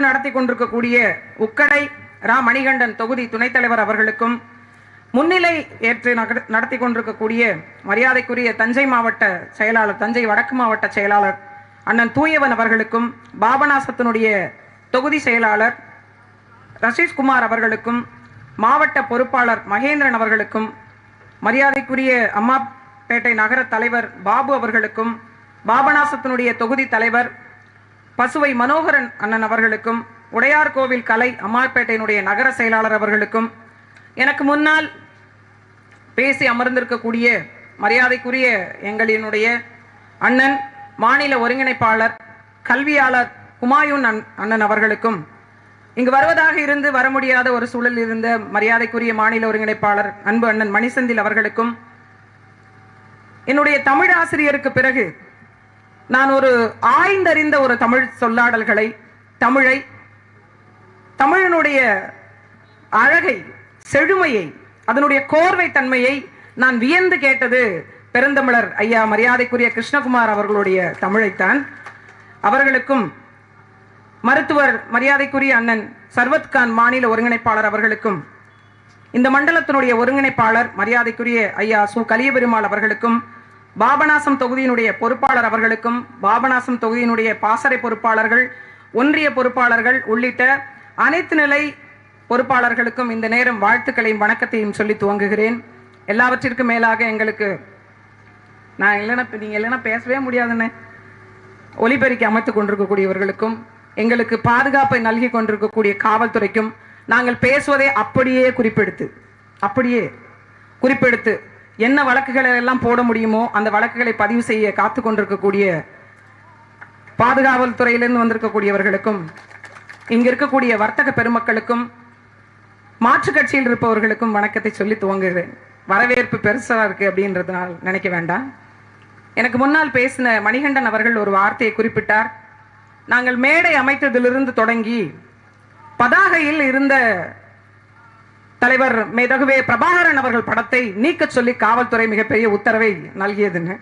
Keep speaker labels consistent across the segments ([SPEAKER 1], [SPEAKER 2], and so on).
[SPEAKER 1] ஏற்று நடத்தி கொண்டிருக்கக்கூடிய உக்கடை ரா. மணிகண்டன் தொகுதி துணைத் தலைவர் அவர்களுக்கும் முன்னிலை ஏற்று நடத்தி கொண்டிருக்கக்கூடிய மரியாதைக்குரிய தஞ்சை மாவட்ட செயலாளர் தஞ்சை வடக்கு மாவட்ட செயலாளர் அண்ணன் தூயவன் அவர்களுக்கும் பாபநாசத்தினுடைய தொகுதி செயலாளர் ரசீஷ்குமார் அவர்களுக்கும் மாவட்ட பொறுப்பாளர் மகேந்திரன் அவர்களுக்கும் மரியாதைக்குரிய அம்மாப்பேட்டை நகர தலைவர் பாபு அவர்களுக்கும் பாபநாசத்தினுடைய தொகுதி தலைவர் பசுவை மனோகரன் அண்ணன் அவர்களுக்கும் உடையார் கோவில் கலை அம்மாள்பேட்டையினுடைய நகர செயலாளர் அவர்களுக்கும் எனக்கு முன்னால் பேசி அமர்ந்திருக்கக்கூடிய மரியாதைக்குரிய எங்களினுடைய அண்ணன் மாநில ஒருங்கிணைப்பாளர் கல்வியாளர் குமாயூன் அண்ணன் அவர்களுக்கும் இங்கு வருவதாக இருந்து வர முடியாத ஒரு சூழலில் இருந்த மரியாதைக்குரிய மாநில ஒருங்கிணைப்பாளர் அன்பு அண்ணன் மணிசந்தில் அவர்களுக்கும் என்னுடைய தமிழ் ஆசிரியருக்கு பிறகு நான் ஒரு ஆய்ந்தறிந்த ஒரு தமிழ் சொல்லாடல்களை தமிழை தமிழனுடைய அழகை செழுமையை அதனுடைய கோர்வை தன்மையை நான் வியந்து கேட்டது பெருந்தமிழர் ஐயா மரியாதைக்குரிய கிருஷ்ணகுமார் அவர்களுடைய தமிழைத்தான். அவர்களுக்கும் மருத்துவர் மரியாதைக்குரிய அண்ணன் சர்வத்கான் மாநில ஒருங்கிணைப்பாளர் அவர்களுக்கும் இந்த மண்டலத்தினுடைய ஒருங்கிணைப்பாளர் மரியாதைக்குரிய ஐயா சு கலியபெருமாள் அவர்களுக்கும் பாபநாசம் தொகுதியினுடைய பொறுப்பாளர் அவர்களுக்கும் பாபநாசம் தொகுதியினுடைய பாசறை பொறுப்பாளர்கள் ஒன்றிய பொறுப்பாளர்கள் உள்ளிட்ட அனைத்து நிலை பொறுப்பாளர்களுக்கும் இந்த நேரம் வாழ்த்துக்களையும் வணக்கத்தையும் சொல்லி துவங்குகிறேன். எல்லாவற்றிற்கும் மேலாக எங்களுக்கு நான் இல்லைன்னா நீங்கள் இல்லைன்னா பேசவே முடியாதுன்னு ஒலிபெருக்கி அமைத்து கொண்டிருக்கக்கூடியவர்களுக்கும் எங்களுக்கு பாதுகாப்பை நல்கி கொண்டிருக்கக்கூடிய காவல்துறைக்கும் நாங்கள் பேசுவதை அப்படியே குறிப்பெடுத்து அப்படியே குறிப்பெடுத்து என்ன வழக்குகளை எல்லாம் போட முடியுமோ அந்த வழக்குகளை பதிவு செய்ய காத்து கொண்டிருக்கக்கூடிய பாதுகாவல் துறையிலிருந்து வந்திருக்கக்கூடியவர்களுக்கும் இங்க இருக்கக்கூடிய வர்த்தக பெருமக்களுக்கும் மாற்றுக் கட்சியில் இருப்பவர்களுக்கும் வணக்கத்தை சொல்லி துவங்குகிறேன். வரவேற்பு பெருசா இருக்கு அப்படின்றதுனால் நினைக்க வேண்டாம். எனக்கு முன்னால் பேசின மணிகண்டன் அவர்கள் ஒரு வார்த்தையை குறிப்பிட்டார். நாங்கள் மேடை அமைத்ததிலிருந்து தொடங்கி பதாகையில் இருந்த தலைவர் மேதகுவே பிரபாகரன் அவர்கள் படத்தை நீக்க சொல்லி காவல்துறை மிகப்பெரிய உத்தரவை நல்கியதுன்னு.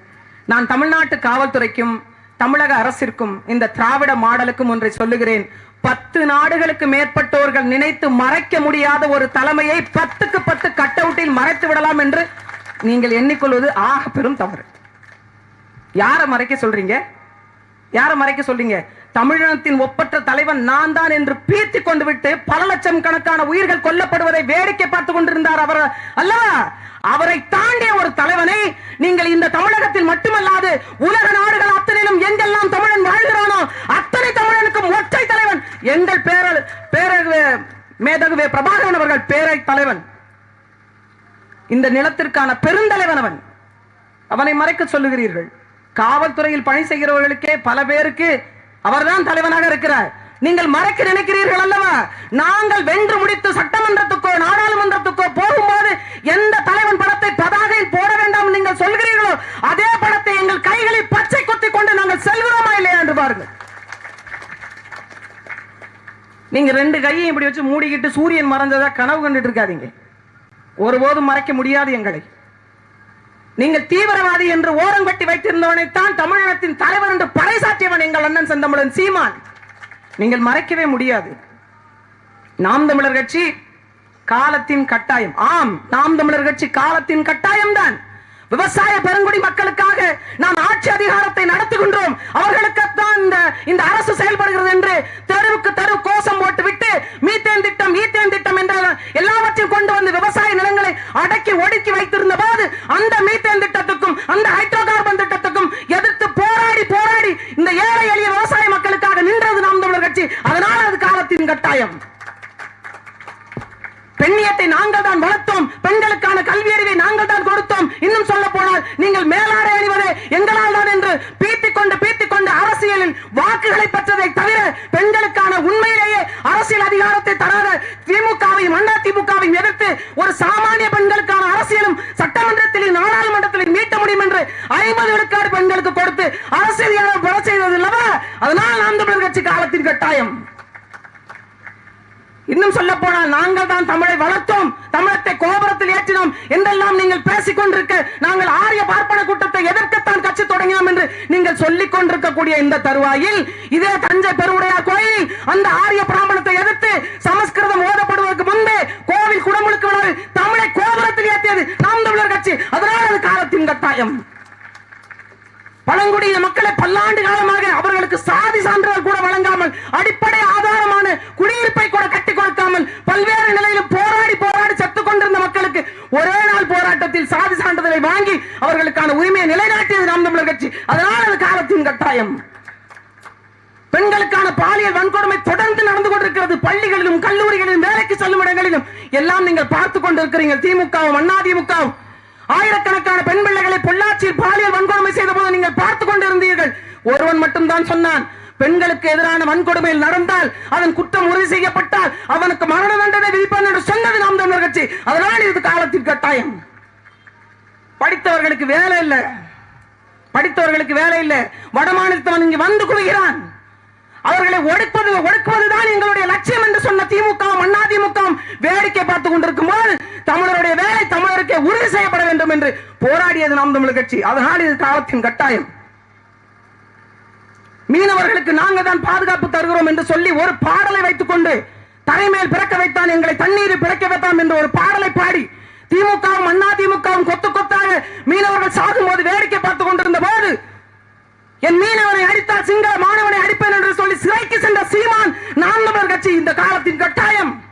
[SPEAKER 1] நான் தமிழ்நாட்டு காவல்துறைக்கும் தமிழக அரசிற்கும் இந்த திராவிட மாடலுக்கும் ஒன்றை சொல்லுகிறேன். பத்து நாடுகளுக்கு மேற்பட்டோர்கள் நினைத்து மறைக்க முடியாத ஒரு தலைமையை பத்துக்கு பத்து கட் அவுட்டில் மறைத்து விடலாம் என்று நீங்கள் எண்ணிக்கொள்வது ஆக பெரும் தவறு. யாரை மறைக்க சொல்றீங்க? யாரை மறைக்க சொல்றீங்க? தமிழினத்தின் ஒப்பற்ற தலைவன் நான் தான் என்று பீத்தி கொண்டு விட்டு பல லட்சம் கணக்கான உயிர்கள் கொல்லப்படுவதை வேடிக்கை பார்த்து கொண்டிருந்தார் அவர் அல்லவா? அவரை தாண்டிய ஒரு தலைவனை நீங்கள் இந்த தமிழகத்தில் மட்டுமல்லாது உலக நாடுகள் அத்தனையிலும் எங்கெல்லாம் தமிழன் வாழ்கிறானோ அத்தனை தமிழனுக்கும் ஒற்றை தலைவன். எங்கள் பேர பேரகுவே மேதகுவே பிரபாகரன் அவர்கள் பேரை தலைவன். இந்த நிலத்திற்கான பெருந்தலைவன் அவன். அவனை மறைக்க சொல்லுகிறீர்கள். காவல்துறையில் பணி செய்கிறவர்களுக்கே பல பேருக்கு அவர்தான் தலைவனாக இருக்கிறார். நீங்கள் மறைக்க நினைக்கிறீர்கள் அல்லவா? நாங்கள் வென்று முடித்து சட்டமன்றத்துக்கோ நாடாளுமன்றத்துக்கோ போகும்போது எந்த தலைவன் படத்தை பதாகையில் போட வேண்டாம் நீங்கள் சொல்கிறீர்களோ அதே படத்தை எங்கள் கைகளில் பச்சை குத்தி கொண்டு நாங்கள் செல்கிறோமா இல்லையா என்று பாருங்கள். நீங்க ரெண்டு கையும் இப்படி வச்சு மூடிக்கிட்டு சூரியன் மறைஞ்சதா கனவு கண்டுட்டு இருக்காதீங்க. ஒருபோதும் மறைக்க முடியாது எங்களை. நீங்கள் தீவிரவாதி என்று ஓரங்கட்டி வைத்திருந்தவனைத்தான் தமிழகத்தின் தலைவர் என்று எங்கள் அண்ணன் செந்தமிழன் சீமான். நீங்கள் மறைக்கவே முடியாது. நாம் தமிழர் கட்சி காலத்தின் கட்டாயம். ஆம் நாம் தமிழர் கட்சி காலத்தின் கட்டாயம் தான் விவசாய பெருங்குடி மக்களுக்காக நாம் ஆட்சி அதிகாரத்தை நடத்துகின்றோம். அவர்களுக்குத்தான் இந்த இந்த அரசு செயல்படுகிறது என்று தெருவுக்கு தெரு கோஷம் போட்டு விட்டு மீத்தேன் திட்டம் ஈத்தேன் திட்டம் என்ற எல்லாவற்றையும் கொண்டு வந்து விவசாய நிலங்களை அடக்கி ஒடுக்கி வைத்திருந்த போது அந்த மீத்தேன் திட்டத்துக்கும் அந்த ஹைட்ரோ கார்பன் திட்டத்துக்கும் எதிர்த்து போராடி போராடி இந்த ஏழை எளிய விவசாய மக்களுக்காக நின்றது நாம் தமிழர் கட்சி. அதனால் அது காலத்தின் கட்டாயம். பெண்ணியத்தை நாங்கள் தான் வளர்த்தோம். பெண்களுக்கான கல்வி அறிவை நாங்கள் தான் கொடுத்தோம். இன்னும் சொல்ல போனால் நீங்கள் மேலாடை அணிவதே எங்களால் தான் என்று பீத்திக் கொண்டு பீத்திக் கொண்டு அரசியலில் வாக்குகளை பெற்றதை தவிர பெண்களுக்கான உண்மையிலேயே அரசியல் அதிகாரத்தை தராத திமுகவையும் அண்ணா திமுகவையும் எதிர்த்து ஒரு சாமானிய பெண்களுக்கான அரசியலும் சட்டமன்றத்திலும் நாடாளுமன்றத்திலும் மீட்ட முடியும் என்று ஐம்பது விழுக்காடு பெண்களுக்கு கொடுத்து அரசியல் கொலை செய்தது இல்லவா? அதனால் நாம் தமிழர் கட்சி காலத்தின் கட்டாயம். இன்னும் சொல்ல போனால் நாங்கள் தான் தமிழை வளர்த்தோம். தமிழத்தை கோபுரத்தில் ஏற்றினோம். என்றெல்லாம் நீங்கள் பேசிக் கொண்டிருக்க நாங்கள் ஆரிய பார்ப்பன கூட்டத்தை எதற்குத்தான் கட்சி தொடங்கினோம் என்று நீங்கள் சொல்லிக் கொண்டிருக்கக்கூடிய இந்த தருவாயில் இதே தஞ்சை பெருவுடையார் கோயில் அந்த ஆரிய பிராமணத்தை எதிர்த்து சமஸ்கிருதம் ஓதப்படுவதற்கு முன்பே கோவில் குடமுழுக்கு தமிழை கோபுரத்தில் ஏற்றியது நாம் தமிழர் கட்சி. அதனால் அது காலத்தின் கட்டாயம். பழங்குடியின மக்களை பல்லாண்டு காலமாக அவர்களுக்கு சாதி சான்றிதழ் கூட வழங்காமல் அடிப்படை ஆதாரமான குடியிருப்பை கூட கட்டி கொடுக்காமல் பல்வேறு நிலையிலும் போராடி போராடி செத்துக் கொண்டிருந்த மக்களுக்கு ஒரே நாள் போராட்டத்தில் சாதி சான்றிதழை வாங்கி அவர்களுக்கான உரிமையை நிலைநாட்டியது நாம் தமிழர் கட்சி. அதனால் அது காலத்தின் கட்டாயம். பெண்களுக்கான பாலியல் வன்கொடுமை தொடர்ந்து நடந்து கொண்டிருக்கிறது. பள்ளிகளிலும் கல்லூரிகளிலும் வேலைக்கு செல்லும் இடங்களிலும் எல்லாம் நீங்கள் பார்த்து கொண்டிருக்கிறீங்க திமுகவும் அண்ணா ஆயிரக்கணக்கான பெண் பிள்ளைகளை பொள்ளாச்சியில் பாலியல் வன்கொடுமை செய்த போது நீங்கள் பார்த்து கொண்டிருந்தீர்கள். ஒருவன் மட்டும்தான் சொன்னான் பெண்களுக்கு எதிரான வன்கொடுமையில் நடந்தால் அதன் குற்றம் உறுதி செய்யப்பட்டால் அவனுக்கு மரண தண்டனை விதிப்பான் என்று சொன்னது நாம் தமிழர் கட்சி. அதனால் இது காலத்தின் கட்டாயம். படித்தவர்களுக்கு வேலை இல்லை. படித்தவர்களுக்கு வேலை இல்லை. வடமாநிலத்தவன் இங்கு வந்து குவிகிறான். அவர்களை ஒடுக்குவது ஒடுக்குவதுதான் எங்களுடைய லட்சியம் என்று சொன்ன திமுகவும் அண்ணா வேடிக்கை பார்த்துக் கொண்டிருக்கும் போது தமிழருடைய வேலை தமிழருக்கே உறுதி செய்யப்பட வேண்டும் என்று போராடியது நாம் தமிழர் கட்சி. அதனால் இது காலத்தின் கட்டாயம். மீனவர்களுக்கு நாங்கள் தான் பாதுகாப்பு தருகிறோம் என்று சொல்லி ஒரு பாடலை வைத்துக் கொண்டு தலைமையில் பிறக்க வைத்தான் எங்களை தண்ணீரில் பிறக்க வைத்தான் என்று ஒரு பாடலை பாடி திமுகவும் அதிமுகவும் கொத்து கொத்தாக மீனவர்கள் சாகும் போது வேடிக்கை பார்த்துக் கொண்டிருந்த போது என் மீனவனை அடித்தால் சிங்கள மாணவனை அடிப்பேன் என்று சொல்லி சிறைக்கு சென்ற சீமான் நான்கு கட்சி இந்த காலத்தின் கட்டாயம்.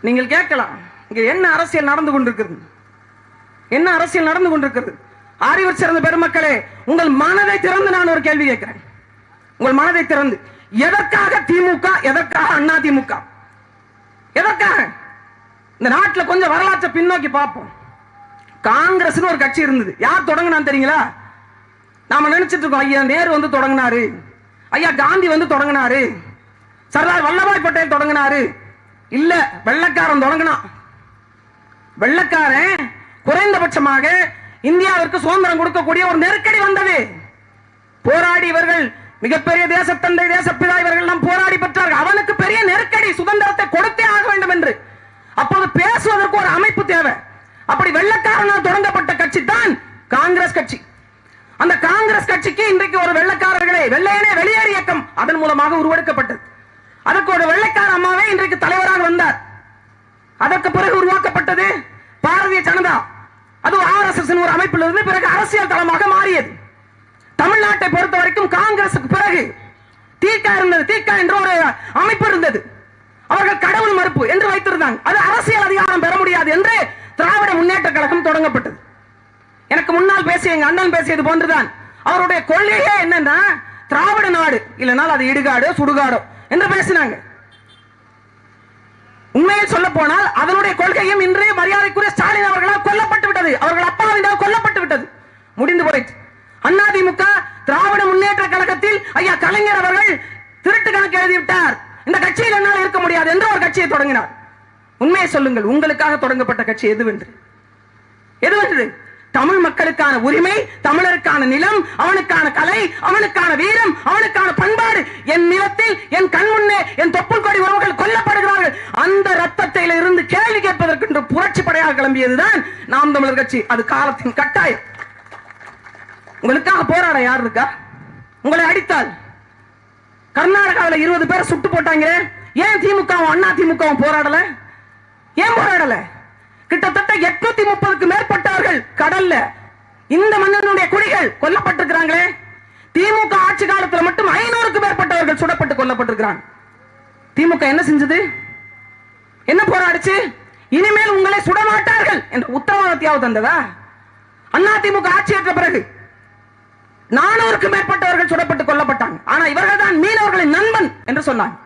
[SPEAKER 1] நீங்கள் கேட்கலாம் இங்க என்ன அரசியல் நடந்து கொண்டிருக்கிறது? என்ன அரசியல் நடந்து கொண்டிருக்கிறது? அறிவர் சிறந்த பெருமக்களே உங்கள் மனதை திறந்து நான் ஒரு கேள்வி கேட்கிறேன். உங்கள் மனதை திறந்து எதற்காக திமுக எதற்காக அண்ணா திமுக? எதற்காக? இந்த நாட்டில் கொஞ்சம் வரலாற்றை பின்னோக்கி பார்ப்போம். காங்கிரஸ்னு ஒரு கட்சி இருந்தது. யார் தொடங்கினான்னு தெரியுங்களா? நாம நினைச்சிட்டு இருக்கோம் ஐயா நேரு வந்து தொடங்கினாரு. ஐயா காந்தி வந்து தொடங்கினாரு. சர்தார் வல்லபாய் பட்டேல் தொடங்கினாரு. இல்ல வெள்ளக்காரன் தொடங்கினான். வெள்ளக்காரன் குறைந்தபட்சமாக இந்தியாவிற்கு சுதந்திரம் கொடுக்கக்கூடிய ஒரு நெருக்கடி வந்தது. போராடி இவர்கள் மிகப்பெரிய தேசத்தந்தை தேசப்பிதா இவர்கள் எல்லாம் போராடி பெற்றார்கள். அவனுக்கு பெரிய நெருக்கடி சுதந்திரத்தை கொடுத்தே ஆக வேண்டும் என்று. அப்போது பேசுவதற்கு ஒரு அமைப்பு தேவை. அப்படி வெள்ளக்காரனால் தொடங்கப்பட்ட கட்சி தான் காங்கிரஸ் கட்சி. அந்த காங்கிரஸ் கட்சிக்கு இன்றைக்கு ஒரு வெள்ளக்காரர்களே வெள்ளையனே வெளியேறு இயக்கம் அதன் மூலமாக உருவெடுக்கப்பட்டது. அதற்கு ஒரு வெள்ளைக்கார அம்மாவே இன்றைக்கு தலைவராக வந்தார். அதற்கு பிறகு உருவாக்கப்பட்டது பாரதிய ஜனதா. அது ஆர் எஸ் எஸ் ஒரு அமைப்பில் இருந்து பிறகு அரசியல் தளமாக மாறியது. தமிழ்நாட்டை பொறுத்த வரைக்கும் காங்கிரசுக்கு பிறகு தீக்கா இருந்தது. தீக்கா என்ற ஒரு அமைப்பு இருந்தது. அவர்கள் கடவுள் மறுப்பு என்று வைத்திருந்தாங்க. அது அரசியல் அதிகாரம் பெற முடியாது என்று திராவிட முன்னேற்ற கழகம் தொடங்கப்பட்டது. எனக்கு முன்னால் பேசிய எங்க அண்ணன் பேசியது போன்றுதான். அவருடைய கொள்கையே என்னன்னா திராவிட நாடு இல்லைனால் அது இடுகாடு சுடுகாடோ என்று பேசினாங்க. உண்மையை சொல்ல போனால் அதனுடைய கொள்கையும் இன்றைய மரியாதைக்குரிய ஸ்டாலின் அவர்களால் கொல்லப்பட்டு விட்டது. அவர்கள் அப்பாவினால் கொல்லப்பட்டு விட்டது. முடிந்து போயிற்று. அதிமுக திராவிட முன்னேற்ற கழகத்தில் ஐயா கலைஞர் அவர்கள் திருட்டு கணக்கு எழுதிவிட்டார். இந்த கட்சியில் என்னால் இருக்க முடியாது என்று ஒரு கட்சியை தொடங்கினார். உண்மையை சொல்லுங்கள் உங்களுக்காக தொடங்கப்பட்ட கட்சி எதுவென்று? எதுவென்று? தமிழ் மக்களுக்கான உரிமை தமிழருக்கான நிலம் அவனுக்கான கலை அவனுக்கான வீரம் அவனுக்கான பண்பாடு. என் நிலத்தில் என் கண் முன்னே என் தொப்புள் கொடி உறவுகள் கொல்லப்படுகிறார்கள். அந்த ரத்தத்தில் இருந்து கேள்வி கேட்பதற்கு புரட்சி படையாக கிளம்பியதுதான் நாம் தமிழர் கட்சி. அது காலத்தின் கட்டாயம். உங்களுக்காக போராட யார் இருக்கா? உங்களை அடித்தால். கர்நாடகாவில் இருபது பேரை சுட்டு போட்டாங்க ஏன் திமுகவும் அண்ணா திமுகவும் போராடல? ஏன் போராடல? கிட்டத்தட்ட எட்நூத்தி முப்பதுக்கு மேற்பட்டவர்கள் கடல்ல இந்த மன்னனுடைய குடிகள் கொல்லப்பட்டிருக்கிறாங்களே. திமுக ஆட்சி காலத்துல மட்டும் ஐநூறுக்கு மேற்பட்டவர்கள் சுடப்பட்டு கொல்லப்பட்டிருக்கிறாங்க. திமுக என்ன செஞ்சது? என்ன போராடிச்சு? இனிமேல் உங்களை சுடமாட்டார்கள் என்ற உத்தரவாதத்தையாவது தந்ததா? அண்ணா திமுக ஆட்சி ஏற்ற பிறகு நானூறுக்கு மேற்பட்டவர்கள் சுடப்பட்டு கொல்லப்பட்டாங்க. ஆனா இவர்கள் தான் மீனவர்களின் நண்பன் என்று சொன்னாங்க.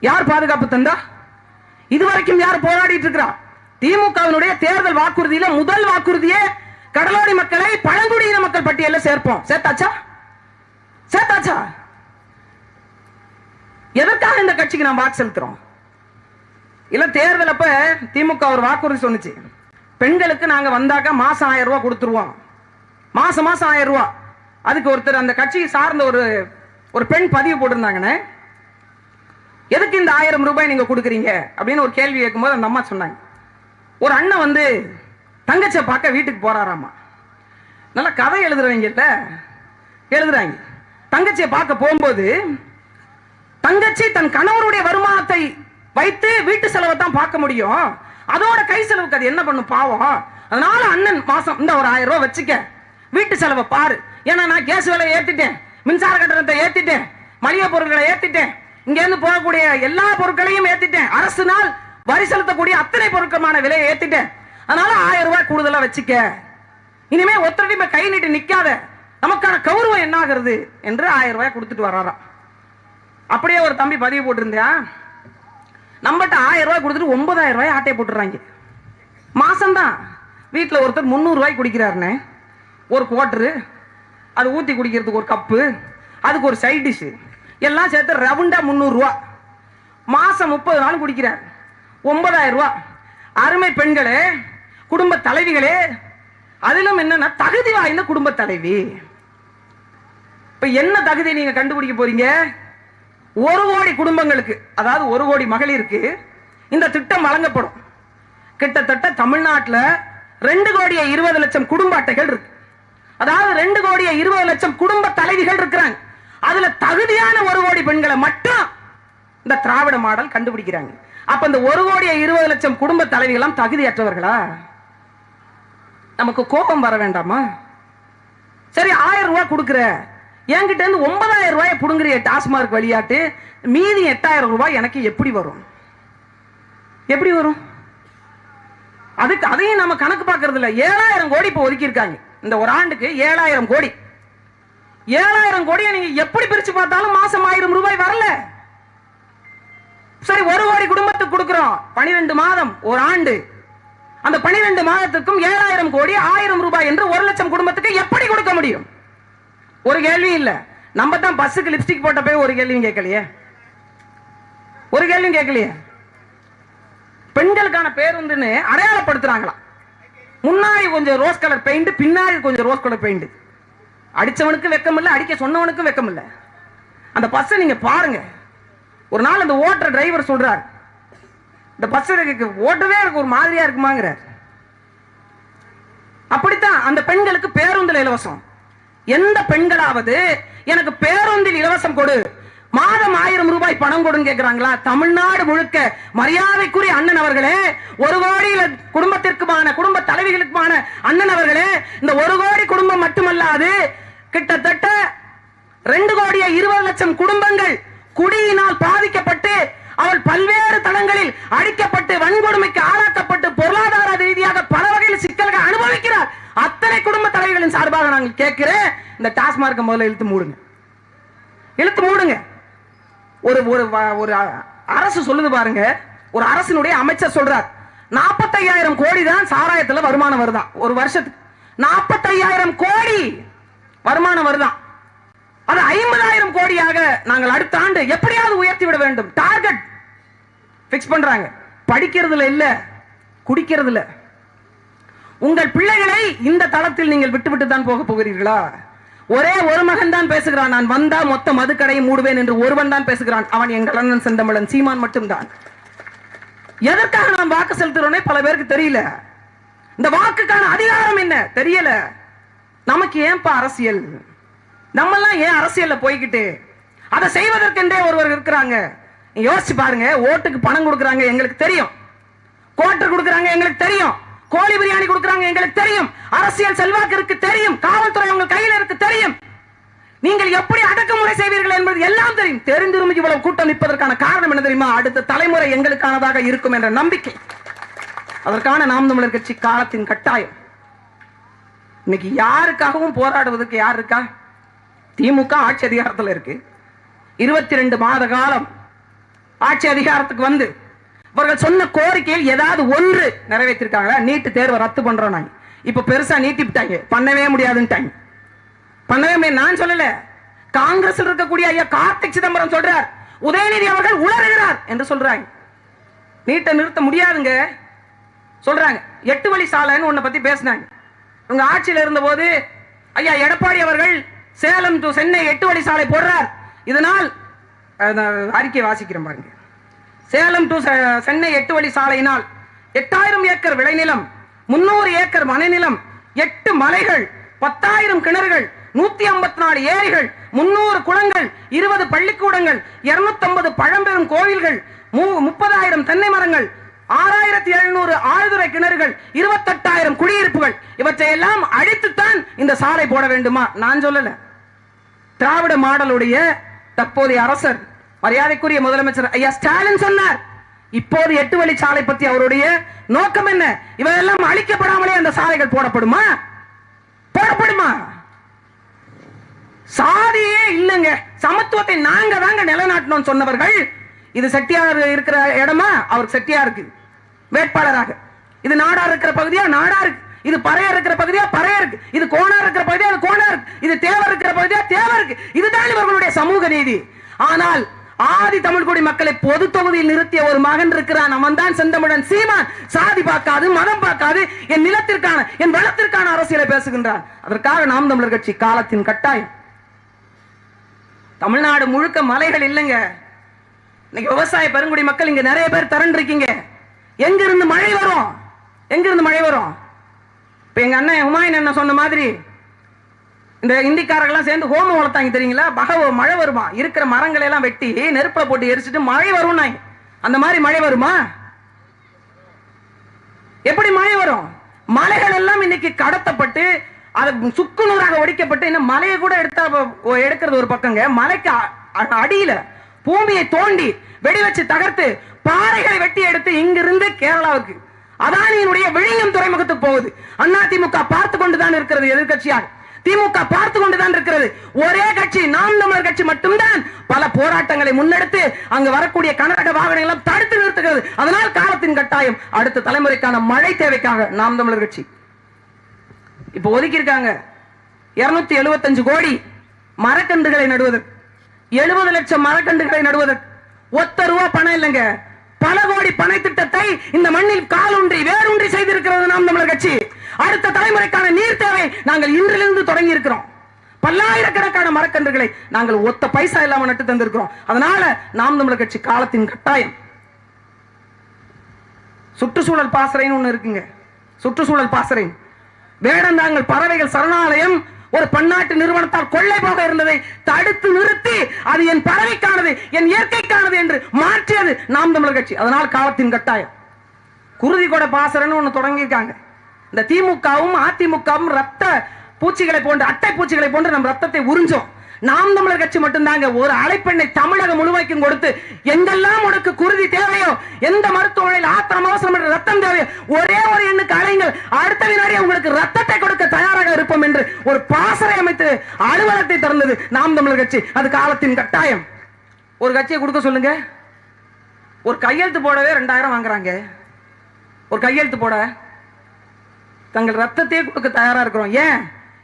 [SPEAKER 1] யார் பாதுகாப்பு தந்தா? இதுவரைக்கும் யார் போராடிட்டு இருக்கிறா திமுகவினுடைய தேர்தல் வாக்குறுதியில முதல் வாக்குறுதியே கடலோடி மக்களை பழங்குடியின மக்கள் பட்டியலில் சேர்ப்போம். சேர்த்தாச்சா? சேர்த்தாச்சா? எதற்காக இந்த கட்சிக்கு நாம் வாக்கு செலுத்துறோம்? இல்ல தேர்தல் அப்ப திமுக ஒரு வாக்குறுதி சொன்னுச்சு. பெண்களுக்கு நாங்க வந்தாக்க மாசம் ஆயிரம் ரூபாய் கொடுத்துருவோம். மாசம் மாசம் ஆயிரம் ரூபாய். அதுக்கு ஒருத்தர் அந்த கட்சியை சார்ந்த ஒரு ஒரு பெண் பதிவு போட்டிருந்தாங்கன்னு எதுக்கு இந்த ஆயிரம் ரூபாய் நீங்க கொடுக்குறீங்க? அப்படின்னு ஒரு கேள்வி கேட்கும்போது அந்த அம்மா சொன்னாங்க. ஒரு அண்ணன் வந்து தங்கச்சியை பார்க்க வீட்டுக்கு போறாராமா? நல்லா கதை எழுதுறவங்கல்ல எழுதுறாங்க. தங்கச்சியை பார்க்க போகும்போது தங்கச்சி தன் கணவருடைய வருமானத்தை வைத்து வீட்டு செலவை தான் பார்க்க முடியும். அதோட கை செலவுக்கு அது என்ன பண்ணும் பாவம்? அதனால அண்ணன் மாசம் இந்த ஒரு ஆயிரம் ரூபாய் வச்சுக்க. வீட்டு செலவை பாரு. ஏன்னா நான் கேஸ் விலையை ஏத்திட்டேன். மின்சார கட்டணத்தை ஏத்திட்டேன். மளிகை பொருட்களை ஏத்திட்டேன். இங்க இருந்து போகக்கூடிய எல்லா பொருட்களையும் ஏத்திட்டேன். அரசு நாள் வரி செலுத்தக்கூடிய அத்தனை பொருட்களுமான விலையை ஏத்திட்டேன். அதனால ஆயிரம் ரூபாய் கூடுதலா வச்சுக்க. இனிமே ஒத்தரடிமை கை நீட்டு நிக்காத. நமக்கான கௌரவம் என்ன ஆகுறது என்று ஆயிரம் ரூபாய் கொடுத்துட்டு வராராம். அப்படியே ஒரு தம்பி பதிவு போட்டிருந்தியா? நம்மகிட்ட ஆயிரம் ரூபாய் கொடுத்துட்டு ஒன்பதாயிரம் ரூபாய் ஆட்டையை போட்டுறாங்க. மாசம்தான். வீட்டில் ஒருத்தர் முந்நூறு ரூபாய் குடிக்கிறாருண்ணே ஒரு குவார்டரு அது ஊற்றி குடிக்கிறதுக்கு ஒரு கப்பு அதுக்கு ஒரு சைட் டிஷ்ஷு எல்லாம் சேர்த்து ரவுண்டா முந்நூறுரூவா மாசம் முப்பது நாள் குடிக்கிறார். ஒன்பதாயிரம் ரூபா. அருமை பெண்களே குடும்ப தலைவிகளே அதிலும் என்னன்னா தகுதி வாய்ந்த குடும்ப தலைவி. இப்ப என்ன தகுதி நீங்க கண்டுபிடிக்க போறீங்க? ஒரு கோடி குடும்பங்களுக்கு அதாவது ஒரு கோடி மகளிருக்கு இந்த திட்டம் வழங்கப்படும். கிட்டத்தட்ட தமிழ்நாட்டில் ரெண்டு கோடியே இருபது லட்சம் குடும்ப அட்டைகள் இருக்கு. அதாவது ரெண்டு கோடியே இருபது லட்சம் குடும்ப தலைவிகள் இருக்கிறாங்க. அதுல தகுதியான ஒரு கோடி பெண்களை மட்டும் இந்த திராவிட மாடல் கண்டுபிடிக்கிறாங்க. அப்ப இந்த ஒரு கோடியை இருபது லட்சம் குடும்ப தலைவிகளாம் தகுதியற்றவர்களா? நமக்கு கோபம் வர வேண்டாமா? சரி ஆயிரம் ரூபாய் கொடுக்குற. என்கிட்ட இருந்து ஒன்பதாயிரம் ரூபாய் புடுங்குறிய டாஸ்மார்க் வழியாட்டு மீதி எட்டாயிரம் ரூபாய் எனக்கு எப்படி வரும்? எப்படி வரும்? அதுக்கு அதையும் நம்ம கணக்கு பார்க்கறது இல்லை ஏழாயிரம் கோடி இப்போ ஒதுக்கியிருக்காங்க. இந்த ஒரு ஆண்டுக்கு ஏழாயிரம் கோடி. ஏழாயிரம் கோடியை நீங்க எப்படி பிரிச்சு பார்த்தாலும் மாசம் ஆயிரம் ரூபாய் வரல. சரி ஒரு கோடி குடும்பத்துக்கு கொடுக்கிறோம். பனிரெண்டு மாதம் ஒரு ஆண்டு. அந்த பனிரெண்டு மாதத்துக்கும் ஏழாயிரம் கோடி ஆயிரம் ரூபாய் என்று ஒரு லட்சம் குடும்பத்துக்கு எப்படி கொடுக்க முடியும்? ஒரு கேள்வி இல்ல. நம்ம தான் பஸ்ஸுக்கு லிப்ஸ்டிக் போட்ட போய் ஒரு கேள்வியும் கேட்கலையே. ஒரு கேள்வியும் கேட்கலையே. பெண்களுக்கான பேருந்துன்னு அடையாளப்படுத்துறாங்களாம். முன்னாடி கொஞ்சம் ரோஸ் கலர் பெயிண்ட் பின்னாடி கொஞ்சம் ரோஸ் கலர் பெயிண்ட் அடிச்சவனுக்கும் வெக்கம் இல்லை அடிக்க சொன்னவனுக்கும் வெக்கம் இல்லை அந்த பஸ்ஸை நீங்க பாருங்க. ஒரு நாள் அந்த ஓட்டுற டிரைவர் சொல்றார் இந்த பஸ் ஓட்டவே எனக்கு ஒரு மாதிரியா இருக்குமாங்கிறார். அப்படித்தான் அந்த பெண்களுக்கு பேருந்தில் இலவசம். எந்த பெண்களாவது எனக்கு பேருந்தில் இலவசம் கொடு மாதம் ஆயிரம் ரூபாய் பணம் கொடுங்க கேட்கிறாங்களா தமிழ்நாடு முழுக்க மரியாதைக்குரிய அண்ணன் அவர்களே ஒரு கோடி குடும்பத்திற்குமான குடும்ப தலைவிகளுக்குமான அண்ணன் அவர்களே இந்த ஒரு கோடி குடும்பம் மட்டுமல்லாது கிட்டத்தட்ட ரெண்டு கோடியே இருபது லட்சம் குடும்பங்கள் குடியினால் பாதிக்கப்பட்டு அவள் பல்வேறு தளங்களில் அடிக்கப்பட்டு வன்கொடுமைக்கு ஆளாக்கப்பட்டு பொருளாதார ரீதியாக பல வகையில் சிக்கல்கள் அனுபவிக்கிறார். அத்தனை குடும்ப தலைவர்களின் சார்பாக நாங்கள் கேட்கிறேன். இந்த டாஸ்மார்க்கை முதல்ல இழுத்து மூடுங்க. இழுத்து மூடுங்க. ஒரு ஒரு ஒரு அரசு சொல்லுது பாருங்க. ஒரு அரசினுடைய அமைச்சர் சொல்றார் நாற்பத்தையாயிரம் கோடி தான் சாராயத்துல வருமானம் வருதான் ஒரு வருஷத்துக்கு. நாற்பத்தையாயிரம் கோடி வருமானம் வருதான் அது ஐம்பதாயிரம் கோடியாக நாங்கள் அடுத்த ஆண்டு எப்படியாவது உயர்த்தி விட வேண்டும். டார்கெட் பிக்ஸ் பண்றாங்க. படிக்கிறதுல இல்ல குடிக்கிறதுல. உங்கள் பிள்ளைகளை இந்த தளத்தில் நீங்கள் விட்டுவிட்டு தான் போக போகிறீர்களா? ஒரே ஒரு மகன் தான் பேசுகிறான். நான் வந்தா மொத்த மதுக்கடையை மூடுவேன் என்று ஒருவன் தான் பேசுகிறான். அவன் எங்கள் அண்ணன் செந்தமிழன். சீமான் மட்டும்தான். எதற்காக நாம் வாக்கு செலுத்துறோனே பல பேருக்கு தெரியல. இந்த வாக்குக்கான அதிகாரம் என்ன? தெரியல. நமக்கு ஏன்பா அரசியல்? நம்மெல்லாம் ஏன் அரசியல்ல போய்கிட்டு அதை செய்வதற்கென்றே ஒருவர் இருக்கிறாங்க. யோசிச்சு பாருங்க. ஓட்டுக்கு பணம் கொடுக்குறாங்க எங்களுக்கு தெரியும். கோட்டர் கொடுக்குறாங்க எங்களுக்கு தெரியும். கோழி பிரியாணி கொடுக்கறாங்க எங்களுக்கு தெரியும். அரசியல் செல்வாக்கு இருக்கு தெரியும். காவல்துறை உங்க கையில இருக்கு தெரியும். நீங்கள் எப்படி அடக்குமுறை செய்வீர்கள் என்பது எல்லாம் தெரியும். தெரிந்திரும் இவ்வளவு கூட்டம் நிற்பதற்கான காரணம் என்ன தெரியுமா? அடுத்த தலைமுறை எங்களுக்கானதாக இருக்கும் என்ற நம்பிக்கை. அதற்கான நாம் தமிழர் கட்சி காலத்தின் கட்டாயம். இன்னைக்கு யாருக்காகவும் போராடுவதற்கு யார் இருக்கா? திமுக ஆட்சி அதிகாரத்தில் இருக்கு. இருபத்தி ரெண்டு மாத காலம் ஆட்சி அதிகாரத்துக்கு வந்து அவர்கள் சொன்ன கோரிக்கையில் ஏதாவது ஒன்று நிறைவேற்றிருக்காங்களா? நீட்டு தேர்வை ரத்து பண்றோம் நாங்க இப்ப பெருசா நீட்டிவிட்டாங்க பண்ணவே முடியாதுன்ட்டாங்க. பண்ணவே முடியாது. நான் சொல்லல. காங்கிரஸ் இருக்கக்கூடிய ஐயா கார்த்திக் சிதம்பரம் சொல்றார் உதயநிதி அவர்கள் உளறுகிறார் என்று சொல்றாங்க. நீட்டை நிறுத்த முடியாதுங்க. சொல்றாங்க. எட்டு வழி சாலைன்னு ஒன்ன பத்தி பேசினாங்க. உங்க ஆட்சியில் இருந்தபோது ஐயா எடப்பாடி அவர்கள் சேலம் டு சென்னை எட்டு வழி சாலை போடுறார். இதனால் அறிக்கை வாசிக்கிறேன் பாருங்க. சேலம் டு சென்னை எட்டு வழி சாலையினால் எட்டாயிரம் ஏக்கர் விளைநிலம் முன்னூறு ஏக்கர் மனைநிலம் எட்டு மலைகள் பத்தாயிரம் கிணறுகள் நூத்தி ஐம்பத்தி நாலு ஏரிகள் முன்னூறு குளங்கள் இருபது பள்ளிக்கூடங்கள் இருநூத்தி பழம்பெரும் கோவில்கள் மு- முப்பதாயிரம் தென்னை மரங்கள் ஆறாயிரத்தி எழுநூறு ஆழ்துறை கிணறுகள் இருபத்தெட்டாயிரம் குடியிருப்புகள். இவற்றை எல்லாம் அழித்துத்தான் இந்த சாலை போட வேண்டுமா? நான் சொல்லல. திராவிட மாடலுடைய தற்போதைய அரசர் மரியாதைக்குரிய முதலமைச்சர் ஐயா ஸ்டாலின் சொன்னார். இப்போது எட்டு வழி சாலை பத்தி அவருடைய நோக்கம் என்ன? இவையெல்லாம் அழிக்கப்படாமலே அந்த சாலைகள் போடப்படுமா? போடப்படுமா? சாதியே இல்லைங்க. சமத்துவத்தை நாங்க தாங்க நிலைநாட்டணும் சொன்னவர்கள் இது செட்டியார் இருக்கிற இடமா? அவர் செட்டியாருக்கு வேட்பாளராக. இது நாடா இருக்கிற பகுதியா? நாடா இருக்கு. இது பறையர் இருக்கிற பகுதியா? பறையர் இருக்கு. இது கோணார் இருக்கிற பகுதியா? அது கோணார் இருக்கு. இது தேவர் இருக்கிற பகுதியா? தேவர் இருக்கு. இதுதான் இவர்களுடைய சமூக நீதி. ஆனால் ஆதி தமிழ்குடி மக்களை பொது தொகுதியில் நிறுத்திய ஒரு மகன் இருக்கிறான். அவன் தான் செந்தமிழன். சீமான் சாதி பார்க்காது மதம் பார்க்காது என் நிலத்திற்கான என் வளத்திற்கான அரசியலை பேசுகின்றான். அதற்காக நாம் தமிழர் கட்சி காலத்தின் கட்டாயம். தமிழ்நாடு முழுக்க மலைகள் இல்லைங்க. இன்னைக்கு விவசாய பெருங்குடி மக்கள் இங்க நிறைய பேர் திரண்டு இருக்கீங்க எங்க இருந்து மழை வரும்? எங்க இருந்து மழை வரும்? இப்ப எங்க அண்ணன் ஹுமாயூன் அண்ணன் சொன்ன மாதிரி இந்த இந்திக்காரங்கெல்லாம் சேர்ந்து ஹோமம் வளர்த்தாங்க தெரியுங்களா? பகவ மழை வருமா? இருக்கிற மரங்களை எல்லாம் வெட்டி நெருப்புல போட்டு எரிச்சிட்டு மழை வரும் அந்த மாதிரி மழை வருமா? எப்படி மழை வரும்? மலைகள் எல்லாம் இன்னைக்கு கடத்தப்பட்டு அது சுக்குநூறாக ஒடிக்கப்பட்டு இன்னும் மலையை கூட எடுத்தா எடுக்கிறது ஒரு பக்கங்க. மலைக்கு அ- அடியில பூமியை தோண்டி வெடி வச்சு தகர்த்து பாறைகளை வெட்டி எடுத்து இங்கிருந்து கேரளாவுக்கு. அதானியினுடைய விழிஞம் துறைமுகத்துக்கு போகுது. அண்ணா திமுக பார்த்து கொண்டுதான் இருக்கிறது எதிர்கட்சியாக திமுக பார்த்து கொண்டுதான் இருக்கிறது. ஒரே கட்சி நாம் தமிழர் கட்சி மட்டும்தான் பல போராட்டங்களை முன்னெடுத்து அங்கு வரக்கூடிய கனரக வாகனங்கள் தடுத்து நிறுத்துகிறது. அதனால் காலத்தின் கட்டாயம் அடுத்த தலைமுறைக்கான மழை தேவைக்காக நாம் தமிழர் கட்சி. இப்ப ஒதுக்கி இருக்காங்க இருநூத்தி எழுபத்தஞ்சு கோடி மரக்கன்றுகளை நடுவதற்கு எழுபது லட்சம் மரக்கன்றுகளை நடுவதற்கு. ஒத்த ரூபா பணம் இல்லைங்க. பல கோடி பண திட்டத்தை இந்த மண்ணில் காலூன்றி வேரூன்றி செய்திருக்கிறது நாம் தமிழர் கட்சி. அடுத்த தலைமுறைக்கான நீர் தேவை நாங்கள் இன்றிலிருந்து தொடங்கி இருக்கிறோம் பல்லாயிரக்கணக்கான மரக்கன்றுகளை நாங்கள் ஒத்த பைசா இல்லாம நட்டு தந்திருக்கிறோம். அதனால நாம் தமிழர் கட்சி காலத்தின் கட்டாயம். சுற்றுச்சூழல் பாசறைன்னு ஒண்ணு இருக்குங்க. சுற்றுச்சூழல் பாசறை. வேடந்தாங்கள் பறவைகள் சரணாலயம் ஒரு பன்னாட்டு நிறுவனத்தால் கொள்ளை போக இருந்ததை தடுத்து நிறுத்தி அது என் பறவைக்கானது என் இயற்கைக்கானது என்று மாற்றியது நாம் தமிழர் கட்சி. அதனால் காலத்தின் கட்டாயம். குருதி கொடை பாசறைன்னு ஒண்ணு தொடங்கியிருக்காங்க. இந்த திமுகவும் அதிமுகவும் ரத்த பூச்சிகளை போன்று அட்டை பூச்சிகளை போன்று நம் ரத்தத்தை உறிஞ்சோம். நாம் தமிழர் கட்சி மட்டும்தாங்க. ஒரு அழைப்பெண்ணை தமிழகம் முழுமைக்கும் கொடுத்து எங்கெல்லாம் உனக்கு குருதி தேவையோ எந்த மருத்துவமனையில் ஆத்திரம் அவசரம் ரத்தம் தேவையோ ஒரே ஒரு எண்ணுக்கு அலைங்கள் அடுத்த வினாடி உங்களுக்கு ரத்தத்தை கொடுக்க தயாராக இருப்போம் என்று ஒரு பாசறை அமைத்து அலுவலகத்தை திறந்தது நாம் தமிழர் கட்சி. அது காலத்தின் கட்டாயம். ஒரு கட்சியை கொடுக்க சொல்லுங்க. ஒரு கையெழுத்து போடவே ரெண்டாயிரம் வாங்குறாங்க. ஒரு கையெழுத்து போட. தங்கள் ரத்தத்தையே கொடுக்க தயாரா இருக்கிறோம். ஏன்?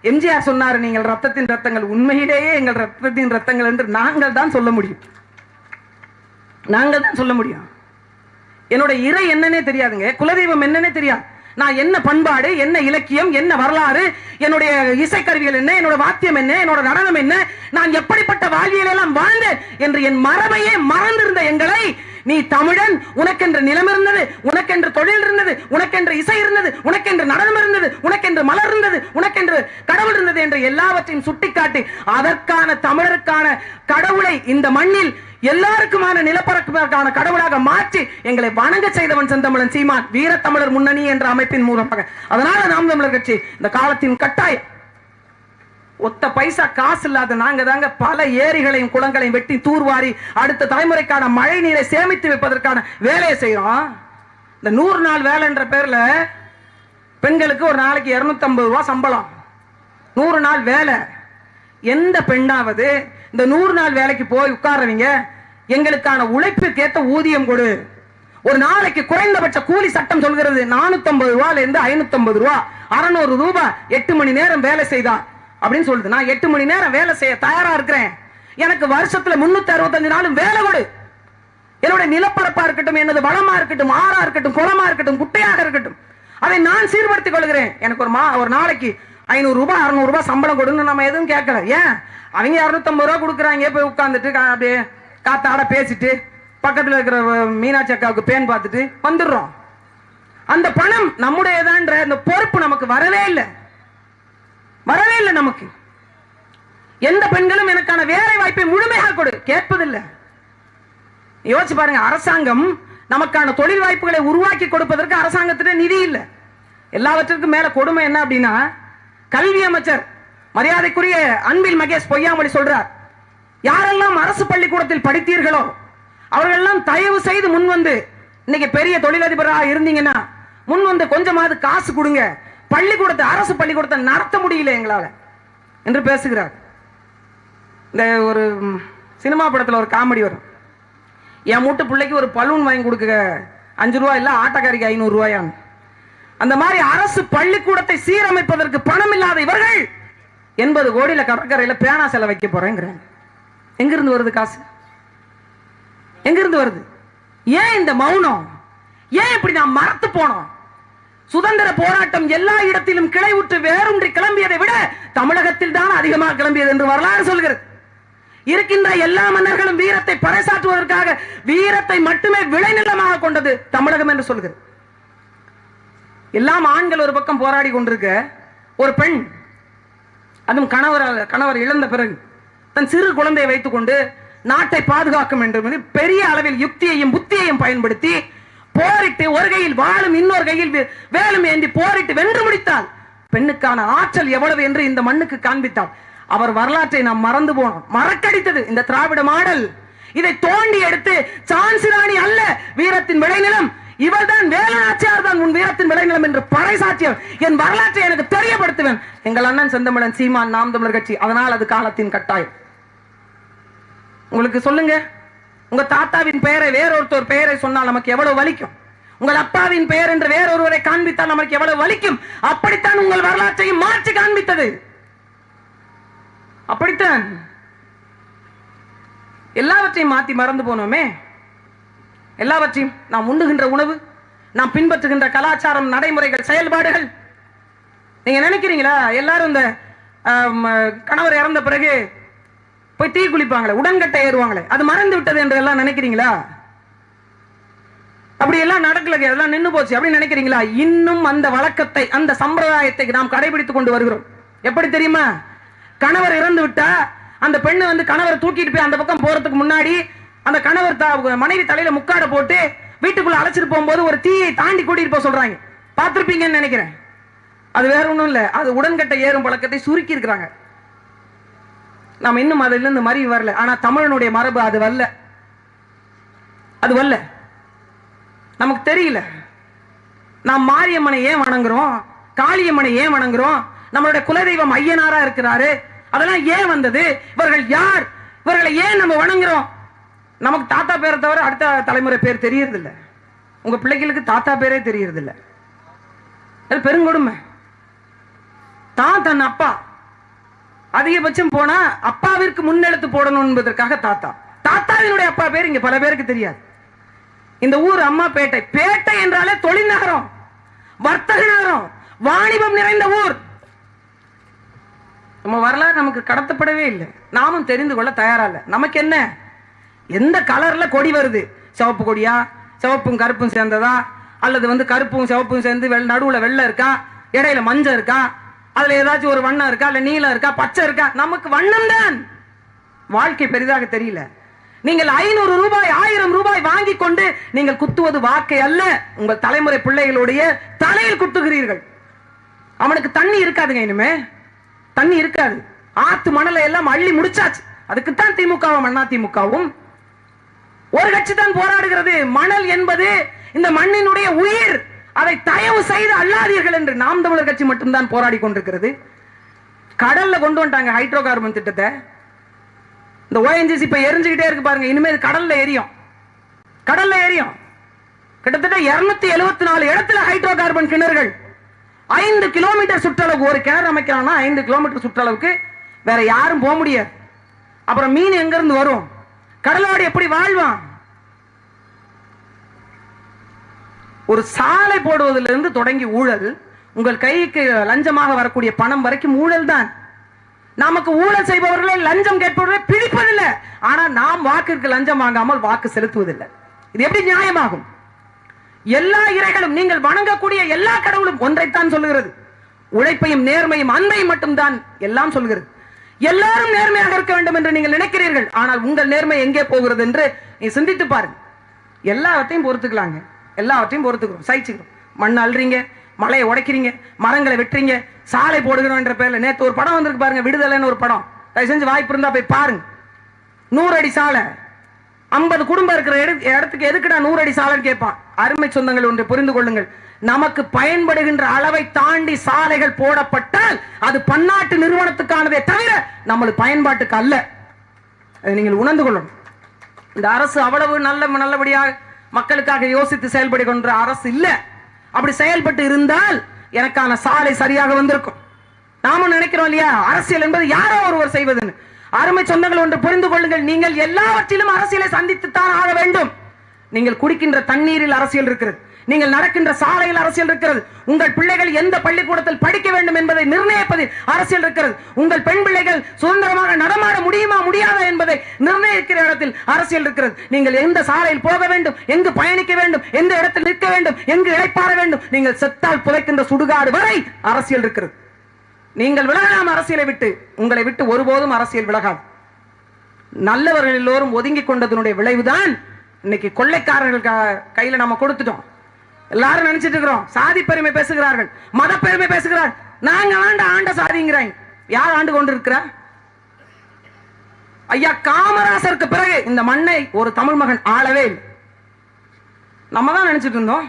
[SPEAKER 1] எம்ஜிஆர் சொன்னார் நீங்கள் ரத்தத்தின் ரத்தங்கள் உண்மையிலேயே எங்கள் ரத்தத்தின் ரத்தங்கள் என்று நாங்கள் தான் சொல்ல முடியும். நாங்கள் தான் சொல்ல முடியும். என்னோட இறை என்னன்னே தெரியாதுங்க. குலதெய்வம் என்னன்னே தெரியாது. நான் என்ன பண்பாடு என்ன இலக்கியம் என்ன வரலாறு என்னுடைய இசைக்கருவிகள் என்ன என்னோட வாத்தியம் என்ன என்னோட நடனம் என்ன நான் எப்படிப்பட்ட வாழ்வியல் எல்லாம் வாழ்ந்தேன் என்று என் மரபையே மறந்திருந்த எங்களை நீ தமிழன் உனக்கென்று நிலம் இருந்தது உனக்கென்று தொழில் இருந்தது உனக்கென்று இசை இருந்தது உனக்கென்று நடனம் இருந்தது உனக்கென்று மலர் இருந்தது உனக்கென்று கடவுள் இருந்தது என்று எல்லாவற்றையும் சுட்டிக்காட்டி அதற்கான தமிழருக்கான கடவுளை இந்த மண்ணில் எல்லாருக்குமான நிலப்பரப்புக்கான கடவுளாக மாற்றி எங்களை வணங்க செய்தவன் செந்தமிழன் சீமான் வீரத்தமிழர் முன்னணி என்ற அமைப்பின் மூலமாக. அதனால நாம் தமிழர் கட்சி இந்த காலத்தின் கட்டாயம் ஒத்த பைசா காசு இல்லாத நாங்க தாங்க பல ஏரிகளையும் குளங்களையும் வெட்டி தூர்வாரி அடுத்த தலைமுறைக்கான மழை நீரை சேமித்து வைப்பதற்கான வேலையை செய்யறோம் இந்த நூறு நாள் வேலைன்ற பேர்ல பெண்களுக்கு ஒரு நாளைக்கு 250 ரூபாய் சம்பளம். நூறு நாள் வேலை. எந்த பெண்ணாவது இந்த நூறு நாள் வேலைக்கு போய் உட்கார்றவங்க எங்களுக்கான உழைப்புக்கேத்த ஊதியம் கொடு. ஒரு நாளைக்கு குறைந்தபட்ச கூலி சட்டம் சொல்கிறது 450 ரூபாயில இருந்து 550 ரூபா. அறுநூறு ரூபாய் எட்டு மணி நேரம் வேலை செய்தான் அப்படின்னு சொல்லுது. நான் எட்டு மணி நேரம் வேலை செய்ய தயாரா இருக்கிறேன். எனக்கு வருஷத்துல முன்னூத்தி அறுபத்தஞ்சு நாளும் வேலை கொடு. என்னுடைய நிலப்பரப்பா இருக்கட்டும் எனது வளமா இருக்கட்டும் ஆறா இருக்கட்டும் குளமா இருக்கட்டும் குட்டையாக இருக்கட்டும் அதை நான் சீர்படுத்திக் கொள்கிறேன். எனக்கு ஒரு மா ஒரு நாளைக்கு ஐநூறு ரூபாய் அறுநூறு ரூபாய் சம்பளம் கொடுன்னு நம்ம எதுவும் கேட்கல. ஏன்? அவங்க இரநூத்தம்பது ரூபா கொடுக்குறாங்க போய் உட்காந்துட்டு கா- அப்படியே காத்தாட பேசிட்டு பக்கத்தில் இருக்கிற மீனாட்சி அக்காவுக்கு பேன் பார்த்துட்டு வந்துடுறோம். அந்த பணம் நம்முடையதான்ற அந்த பொறுப்பு நமக்கு வரவே இல்லை. வரவே இல்லை நமக்கு. எந்த பெண்களும் எனக்கான வேலை வாய்ப்பை முழுமையாக கொடு. கேட்பதில்லை. யோசிச்சு பாருங்க அரசாங்கம் நமக்கான தொழில் வாய்ப்புகளை உருவாக்கி கொடுப்பதற்கு அரசாங்கத்திட்ட நிதி இல்லை. எல்லாவற்றிற்கும் மேல கொடுமை என்ன அப்படின்னா கல்வி அமைச்சர் மரியாதைக்குரிய அன்பில் மகேஷ் பொய்யாமொழி சொல்றார் யாரெல்லாம் அரசு பள்ளிக்கூடத்தில் படித்தீர்களோ அவர்கள்லாம் தயவு செய்து முன் வந்து இன்னைக்கு பெரிய தொழிலதிபராக இருந்தீங்கன்னா முன் வந்து கொஞ்சமாவது காசு கொடுங்க. பள்ளிக்கூடத்தை அரசு பள்ளிக்கூடத்தை நடத்த முடியல எங்களால் என்று பேசுகிறார். இந்த ஒரு சினிமா படத்தில் ஒரு காமெடி வரும். என் மூட்டு பிள்ளைக்கு ஒரு பலூன் வாங்கி கொடுக்க அஞ்சு ரூபாய் இல்லை ஆட்டக்காரிக்கு ஐநூறுரூவாயான் அந்த மாதிரி அரசு பள்ளிக்கூடத்தை சீரமைப்பதற்கு பணம் இல்லாத இவர்கள் எண்பது கோடியில் கடற்கரையில் பேனா செல வைக்க போறேங்கிறாங்க. எங்கிருந்து வருது காசு? எங்கிருந்து வருது? ஏன் இந்த மௌனம்? ஏன் இப்படி நான் மறத்து போனோம்? சுதந்திர போராட்டம் எல்லா இடத்திலும் கிளை உற்று வேரூன்றி கிளம்பியதை விட தமிழகத்தில் தான் அதிகமாக கிளம்பியது என்று வரலாறு சொல்கிறது. இருக்கின்ற எல்லா மன்னர்களும் வீரத்தை பறைசாற்றுவதற்காக வீரத்தை மட்டுமே விளைநிலமாக கொண்டது தமிழகம் என்று சொல்கிறது. எல்லாம் ஆண்கள் ஒரு பக்கம் போராடி கொண்டிருக்க ஒரு பெண் அதுவும் கணவர் கணவர் இழந்த பிறகு தன் சிறு குழந்தையை வைத்துக்கொண்டு நாட்டை பாதுகாக்கும் என்று பெரிய அளவில் யுக்தியையும் புத்தியையும் பயன்படுத்தி போரிட்டு ஒரு கையில் வாழும் இன்னொரு கையில் வேலும் ஏந்தி போரிட்டு வென்று முடித்தால் பெண்ணுக்கான ஆற்றல் எவ்வளவு என்று இந்த மண்ணுக்கு காண்பித்தார். அவர் வரலாற்றை நாம் மறந்து போனோம். மறக்கடித்தது இந்த திராவிட மாடல். இதை தோண்டி எடுத்து சான்சி ராணி அல்ல வீரத்தின் விளைநிலம். இவர்தான் வேலுநாச்சியார் தான் உன் வீரத்தின் விளைநிலம் என்று பறைசாற்றியவர் என் வரலாற்றை எனக்கு தெரியப்படுத்துவேன். எங்கள் அண்ணன் செந்தமிழன் சீமான் நாம் தமிழர் கட்சி அதனால் அது காலத்தின் கட்டாயம். உங்களுக்கு சொல்லுங்க. உங்க தாத்தாவின் பெயரை வேறொருத்தர் பெயரை சொன்னால் நமக்கு எவ்வளவு வலிக்கும்? உங்கள் அப்பாவின் பெயர் என்று வேறொருவரை காண்பித்தால் நமக்கு எவ்வளவு வலிக்கும்? அப்படித்தான் உங்கள் வரலாற்றையும் மாற்றி காண்பித்தது. அப்படித்தான் எல்லாவற்றையும் மாத்தி மறந்து போனோமே. எல்லாவற்றையும் நாம் உண்ணுகின்ற உணவு நாம் பின்பற்றுகின்ற கலாச்சாரம் நடைமுறைகள் செயல்பாடுகள். நீங்க நினைக்கிறீங்களா? எல்லாரும் இந்த கணவர் இறந்த பிறகு போய் தீ குளிப்பாங்களே உடன்கட்டை ஏறுவாங்களே அது மறந்து விட்டது என்று எல்லாம் நினைக்கிறீங்களா? அப்படி எல்லாம் நடக்கல எல்லாம் நின்னு போச்சு அப்படின்னு நினைக்கிறீங்களா? இன்னும் அந்த வழக்கத்தை அந்த சம்பிரதாயத்தை நாம் கடைபிடித்துக் கொண்டு வருகிறோம். எப்படி தெரியுமா? கணவர் இறந்து விட்டா அந்த பெண்ணு வந்து கணவரை தூக்கிட்டு போய் அந்த பக்கம் போறதுக்கு முன்னாடி அந்த கணவர் மனைவி தலையில முக்காட போட்டு வீட்டுக்குள்ள அழைச்சிட்டு போகும்போது ஒரு தீயை தாண்டி கூட்டிட்டு போக சொல்றாங்க. பார்த்திருப்பீங்கன்னு நினைக்கிறேன். அது வேற ஒன்றும் இல்லை. அது உடன்கட்டை ஏறும் பழக்கத்தை சுருக்கி இருக்கிறாங்க நாம் இன்னும் அதுல இருந்து மறி வரல. ஆனா தமிழனுடைய மரபு அது வரல. அது வரல. நமக்கு தெரியல. நாம் மாரியம்மனை ஏன் வணங்குறோம்? காளியம்மனை ஏன் வணங்குறோம்? நம்மளுடைய குலதெய்வம் ஐயனாரா இருக்கிறாரு. அதெல்லாம் ஏன் வந்தது? இவர்கள் யார்? இவர்களை ஏன் நம்ம வணங்குறோம்? நமக்கு தாத்தா பேரை தவிர அடுத்த தலைமுறை பேர் தெரியறது இல்ல உங்க பிள்ளைகளுக்கு தாத்தா பேரே தெரியறது இல்ல அது பெருங்கொடுமை. தான் தன் அப்பா. அதிகபட்சம் போனா அப்பாவிற்கு முன்னெடுத்து போடணும் என்பதற்காக தாத்தா. தாத்தாவினுடைய அப்பா பேர் இங்க பல பேருக்கு தெரியாது. இந்த ஊர் அம்மா பேட்டை. பேட்டை என்றாலே தொழில் நகரம் வர்த்தக நகரம் வாணிபம் நிறைந்த ஊர். நம்ம வரலாறு நமக்கு கடத்தப்படவே இல்லை. நாமும் தெரிந்து கொள்ள தயாரா இல்லை. நமக்கு என்ன? எந்த கலர்ல கொடி வருது? சிவப்பு கொடியா? சிவப்பும் கருப்பும் சேர்ந்ததா? அல்லது வந்து கருப்பும் சிவப்பும் சேர்ந்து வெள்ள நடுவுல வெள்ளை இருக்கா? இடையில மஞ்சள் இருக்கா? அதுல ஏதாச்சும் ஒரு வண்ணம் இருக்கா இல்ல நீளம் இருக்கா பச்சை இருக்கா? நமக்கு வண்ணம் தான். வாழ்க்கை பெரிதாக தெரியல. நீங்கள் ஐநூறு ரூபாய் ஆயிரம் ரூபாய் வாங்கி கொண்டு நீங்கள் குத்துவது வாக்கை அல்ல. உங்கள் தலைமுறை பிள்ளைகளுடைய தலையில் குத்துகிறீர்கள். அவனுக்கு தண்ணி இருக்காதுங்க இனிமே. தண்ணி இருக்காது. ஆத்து மணலை எல்லாம் அள்ளி முடிச்சாச்சு. அதுக்குத்தான் திமுகவும் அண்ணா திமுகவும். ஒரு கட்சி தான் போராடுகிறது. மணல் என்பது இந்த மண்ணினுடைய உயிர். அதை தயவு செய்து அல்லாதீர்கள் என்று நாம் தமிழர் கட்சி மட்டும்தான் போராடி கொண்டிருக்கிறது. கடல்ல கொண்டு வந்துட்டாங்க ஹைட்ரோ கார்பன் திட்டத்தை. இந்த ஓஎன்ஜிசி இப்ப எரிஞ்சுக்கிட்டே இருக்கு பாருங்க. இனிமேல் கடல்ல எரியும். கடல்ல எரியும். கிட்டத்தட்ட 274 எழுபத்தி நாலு இடத்துல ஹைட்ரோ கார்பன் கிணறுகள். ஐந்து கிலோமீட்டர் சுற்றளவுக்கு ஒரு கிணறு அமைக்கிறான்னா ஐந்து கிலோமீட்டர் சுற்றளவுக்கு வேற யாரும் போக முடியாது. அப்புறம் மீன் எங்கிருந்து வரும்? கடலோடு எப்படி வாழ்வான்? ஒரு சாலை போடுவதிலிருந்து தொடங்கி ஊழல் உங்கள் கைக்கு லஞ்சமாக வரக்கூடிய பணம் வரைக்கும் ஊழல் தான். நமக்கு ஊழல் செய்பவர்களை லஞ்சம் கேட்பவர்களை பிடிப்பதில்லை. ஆனா நாம் வாக்கிற்கு லஞ்சம் வாங்காமல் வாக்கு செலுத்துவதில்லை. இது எப்படி நியாயமாகும்? எல்லா இறைகளும் நீங்கள் வணங்கக்கூடிய எல்லா கடவுளும் ஒன்றைத்தான் சொல்லுகிறது. உழைப்பையும் நேர்மையும் அன்பையும் மட்டும்தான் எல்லாம் சொல்கிறது எல்லாரும் நேர்மையாக இருக்க வேண்டும் என்று நீங்கள் நினைக்கிறீர்கள். ஆனால் உங்கள் நேர்மை எங்கே போகிறது என்று நீ சிந்தித்து பாருங்க எல்லாத்தையும் பொறுத்துக்கலாங்க. எல்லாவற்றையும் பொறுத்துக்கிறோம். சகிச்சுக்கிறோம். மண் அள்ளுறீங்க மலையை உடைக்கிறீங்க மரங்களை வெட்டுறீங்க சாலை போடுகிறோம் என்ற பேர்ல நேத்து ஒரு படம் வந்திருக்கு பாருங்க விடுதலைன்னு ஒரு படம். தயவு செஞ்சு வாய்ப்பு இருந்தால் போய் பாருங்க. நூறு அடி சாலை. ஐம்பது குடும்பம் இருக்கிற இடத்துக்கு எதுக்குடா நூறு அடி சாலைன்னு கேட்பான். அருமை சொந்தங்கள் ஒன்று புரிந்து கொள்ளுங்கள். நமக்கு பயன்படுகின்ற அளவை தாண்டி சாலைகள் போடப்பட்டால் அது பன்னாட்டு நிறுவனத்துக்கானதே தவிர நம்மளுக்கு பயன்பாட்டுக்கு அல்ல. அதை நீங்கள் உணர்ந்து கொள்ளணும். இந்த அரசு அவ்வளவு நல்ல நல்லபடியாக மக்களுக்காக யோசித்து செயல்படுகின்ற அரசு இல்ல. அப்படி செயல்பட்டு இருந்தால் எனக்கான சாலை சரியாக வந்திருக்கும். நாமும் நினைக்கிறோம் இல்லையா? அரசியல் என்பது யாரோ ஒருவர் செய்வதுன்னு. அருமை சொந்தங்கள் ஒன்று புரிந்து கொள்ளுங்கள். நீங்கள் எல்லாவற்றிலும் அரசியலை சந்தித்துத்தான் ஆக வேண்டும். நீங்கள் குடிக்கின்ற தண்ணீரில் அரசியல் இருக்கிறது. நீங்கள் நடக்கின்ற சாலையில் அரசியல் இருக்கிறது. உங்கள் பிள்ளைகள் எந்த பள்ளிக்கூடத்தில் படிக்க வேண்டும் என்பதை நிர்ணயிப்பதில் அரசியல் இருக்கிறது. உங்கள் பெண் பிள்ளைகள் சுதந்திரமாக நடமாட முடியுமா முடியாதா என்பதை நிர்ணயிக்கிற இடத்தில் அரசியல் இருக்கிறது. நீங்கள் எந்த சாலையில் போக வேண்டும் எங்கு பயணிக்க வேண்டும் எந்த இடத்தில் நிற்க வேண்டும் எங்கு இழைப்பாற வேண்டும் நீங்கள் செத்தால் புதைக்கின்ற சுடுகாடு வரை அரசியல் இருக்கிறது. நீங்கள் விலகலாம் அரசியலை விட்டு உங்களை விட்டு ஒருபோதும் அரசியல் விலகாது. நல்லவர்கள் எல்லோரும் ஒதுங்கி கொண்டதனுடைய விளைவுதான் இன்னைக்கு கொள்ளைக்காரர்கள் க- கையில நம்ம கொடுத்துட்டோம். எல்லாரும் நினைச்சிட்டு இருக்கிறோம். சாதி பெருமை பேசுகிறார்கள். மத பெருமை பேசுகிறார். நாங்க ஆண்ட ஆண்ட சாதிங்கிறாங்க யார் ஆண்டு கொண்டு இருக்கிற ஐயா காமராசருக்கு பிறகு இந்த மண்ணை ஒரு தமிழ் மகன் ஆளவே இல்லை. நம்ம தான் நினைச்சிட்டு இருந்தோம்.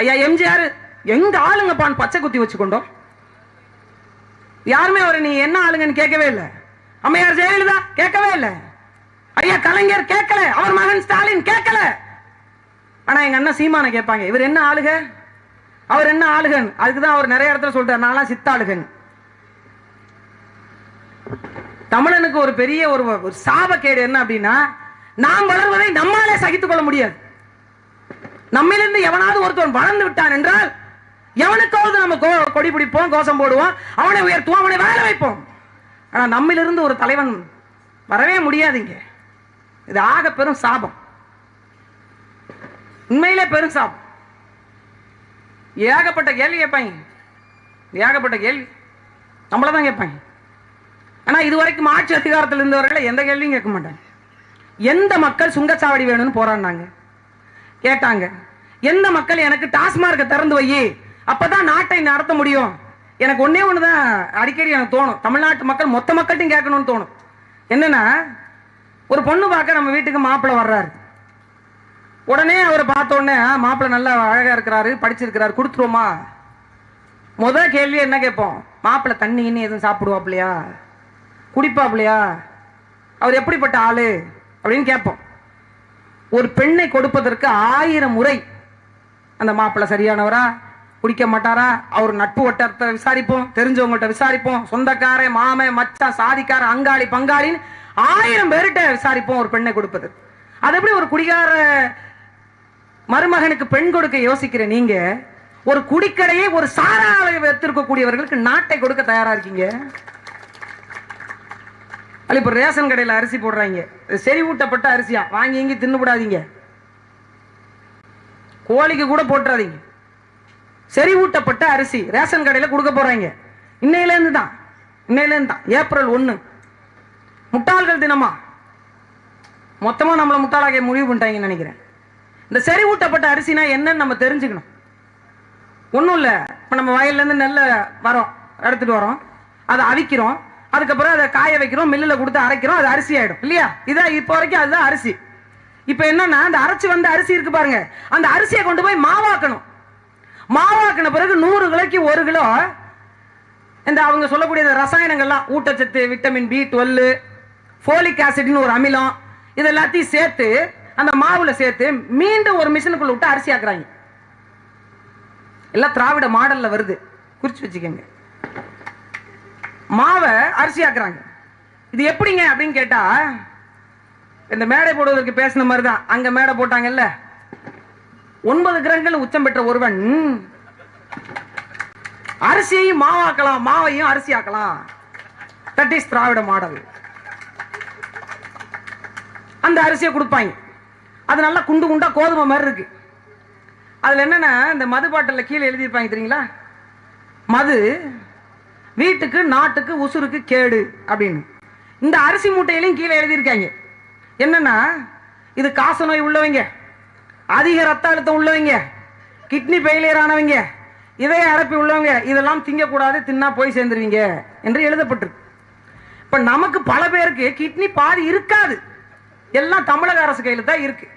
[SPEAKER 1] ஐயா எம்ஜிஆர் எங்க ஆளுங்கப்பான் பச்சை குத்தி வச்சுக்கொண்டோம். யாருமே அவரை நீ என்ன ஆளுங்கன்னு கேட்கவே இல்லை. அம்மையார் ஜெயலலிதா கேட்கவே இல்லை. ஐயா கலைஞர் கேட்கல. அவர் மகன் ஸ்டாலின் கேட்கல. ஆனா எங்க அண்ணன் சீமானை கேட்பாங்க இவர் என்ன ஆளுக? அவர் என்ன ஆளுகன்? அதுக்கு தான் அவர் நிறைய இடத்துல சொல்றாரு நான்லாம் சித்தாளுகன். தமிழனுக்கு ஒரு பெரிய ஒரு ஒரு சாபக்கேடு என்ன அப்படின்னா நாம் வளர்வதை நம்மாலே சகித்துக் கொள்ள முடியாது. நம்மிலிருந்து எவனாவது ஒருத்தவன் வளர்ந்து விட்டான் என்றால் எவனுக்காவது நம்ம கோ- கொடி பிடிப்போம் கோஷம் போடுவோம் அவனை உயர்த்துவோம் அவனை வேலை வைப்போம். ஆனா நம்மிலிருந்து ஒரு தலைவன் வரவே முடியாதுங்க இது ஆக பெரும் சாபம். உண்மையிலே பெரும் சாபம் ஏகப்பட்ட கேள்வி கேட்பாங்க ஏகப்பட்ட கேள்வி. நம்மள தான் கேட்பாங்க ஆனா இதுவரைக்கும் ஆட்சி அதிகாரத்தில் இருந்தவர்களை எந்த கேள்வியும் கேட்க மாட்டாங்க. எந்த மக்கள் சுங்கச்சாவடி வேணும்னு போராடினாங்க? கேட்டாங்க. எந்த மக்கள் எனக்கு டாஸ்மார்க்கை திறந்து வை அப்பதான் நாட்டை நடத்த முடியும்? எனக்கு ஒன்னே ஒண்ணுதான் அடிக்கடி எனக்கு தோணும். தமிழ்நாட்டு மக்கள் மொத்த மக்கள்கிட்டையும் கேட்கணும்னு தோணும். என்னன்னா ஒரு பொண்ணு பார்க்க நம்ம வீட்டுக்கு மாப்பிள்ளை வர்றாரு. உடனே அவரை பார்த்த உடனே மாப்பிள்ளை நல்லா அழகா இருக்கிறாரு படிச்சிருக்கிறாரு கொடுத்துருவோமா? முத கேள்வி என்ன கேட்போம்? மாப்பிள்ளை தண்ணி இன்னும் எதுவும் சாப்பிடுவாப்லையா குடிப்பாப்லையா அவர் எப்படிப்பட்ட ஆளு? அப்படின்னு கேட்போம். ஒரு பெண்ணை கொடுப்பதற்கு ஆயிரம் முறை அந்த மாப்பிள்ளை சரியானவரா குடிக்க மாட்டாரா? அவர் நட்பு வட்டாரத்தை விசாரிப்போம் தெரிஞ்சவங்கள்ட்ட விசாரிப்போம் சொந்தக்காரன் மாம மச்சான் சாதிக்கார அங்காளி பங்காளின்னு ஆயிரம் பேர்கிட்ட விசாரிப்போம் ஒரு பெண்ணை கொடுப்பது அது எப்படி ஒரு குடிகார மருமகனுக்கு பெண் கொடுக்க யோசிக்கிற நீங்க ஒரு குடிக்கடையை ஒரு சாராவை வைத்திருக்கக்கூடியவர்களுக்கு நாட்டை கொடுக்க தயாரா இருக்கீங்க? இப்ப ரேஷன் கடையில அரிசி போடுறாங்க. செறிவூட்டப்பட்ட அரிசியா? வாங்கி இங்கி தின்னுபடாதீங்க கோழிக்கு கூட போட்டுறாதீங்க. செறிவூட்டப்பட்ட அரிசி ரேஷன் கடையில கொடுக்க போறாங்க. இன்னையிலேருந்து தான். இன்னையிலேருந்து தான். ஏப்ரல் ஒன்று முட்டாள்கள் தினமா. மொத்தமா நம்மள முட்டாளாக முடிவு பண்ணிட்டாங்கன்னு நினைக்கிறேன். இந்த செறிவூட்டப்பட்ட அரிசினா என்னன்னு நம்ம தெரிஞ்சுக்கணும். ஒன்றும் இல்லை. இப்போ நம்ம வயல்லேருந்து நெல்லை வரோம். எடுத்துட்டு வரோம். அதை அவிக்கிறோம். அதுக்கப்புறம் அதை காய வைக்கிறோம். மில்லில் கொடுத்து அரைக்கிறோம். அது அரிசி ஆகிடும் இல்லையா? இதான் இப்போ வரைக்கும் அதுதான் அரிசி. இப்போ என்னன்னா அந்த அரைச்சி வந்த அரிசி இருக்கு பாருங்க. அந்த அரிசியை கொண்டு போய் மாவாக்கணும். மாவாக்கின பிறகு நூறு கிலோக்கு ஒரு கிலோ இந்த அவங்க சொல்லக்கூடிய இந்த ரசாயனங்கள்லாம் ஊட்டச்சத்து விட்டமின் பி டுவெல் ஃபோலிக் ஆசிட்னு ஒரு அமிலம் இது எல்லாத்தையும் சேர்த்து அந்த மாவுல சேர்த்து மீண்டும் ஒரு மிஷினுக்குள்ள விட்டு அரிசி ஆக்குறாங்க. எல்லாம் திராவிட மாடல்ல வருது. குறிச்சு வச்சுக்கோங்க. மாவை அரிசி ஆக்குறாங்க. இது எப்படிங்க அப்படின்னு கேட்டா இந்த மேடை போடுவதற்கு பேசின மாதிரி தான் அங்க மேடை போட்டாங்கல்ல. ஒன்பது கிரகங்கள் உச்சம் பெற்ற ஒருவன். அரிசியையும் மாவாக்கலாம் மாவையும் அரிசி ஆக்கலாம். That is Dravida model. அந்த அரிசியை கொடுப்பாங்க. அது நல்லா குண்டு குண்டா கோதுமை மாதிரி இருக்கு. அதுல என்னன்னா இந்த மது பாட்டில் கீழே எழுதியிருப்பாங்க தெரியுங்களா? மது வீட்டுக்கு நாட்டுக்கு உசுருக்கு கேடு அப்படின்னு. இந்த அரிசி மூட்டையிலையும் கீழே எழுதியிருக்காங்க. என்னன்னா இது காச நோய் உள்ளவங்க அதிக ரத்த அழுத்தம் உள்ளவங்க கிட்னி ஃபெயிலியர் ஆனவங்க இதய அடைப்பு உள்ளவங்க இதெல்லாம் திங்கக்கூடாது தின்னா போய் சேர்ந்துருவீங்க என்று எழுதப்பட்டிருக்கு. இப்ப நமக்கு பல பேருக்கு கிட்னி பாதி இருக்காது. எல்லாம் தமிழக அரசு கையில தான் இருக்கு.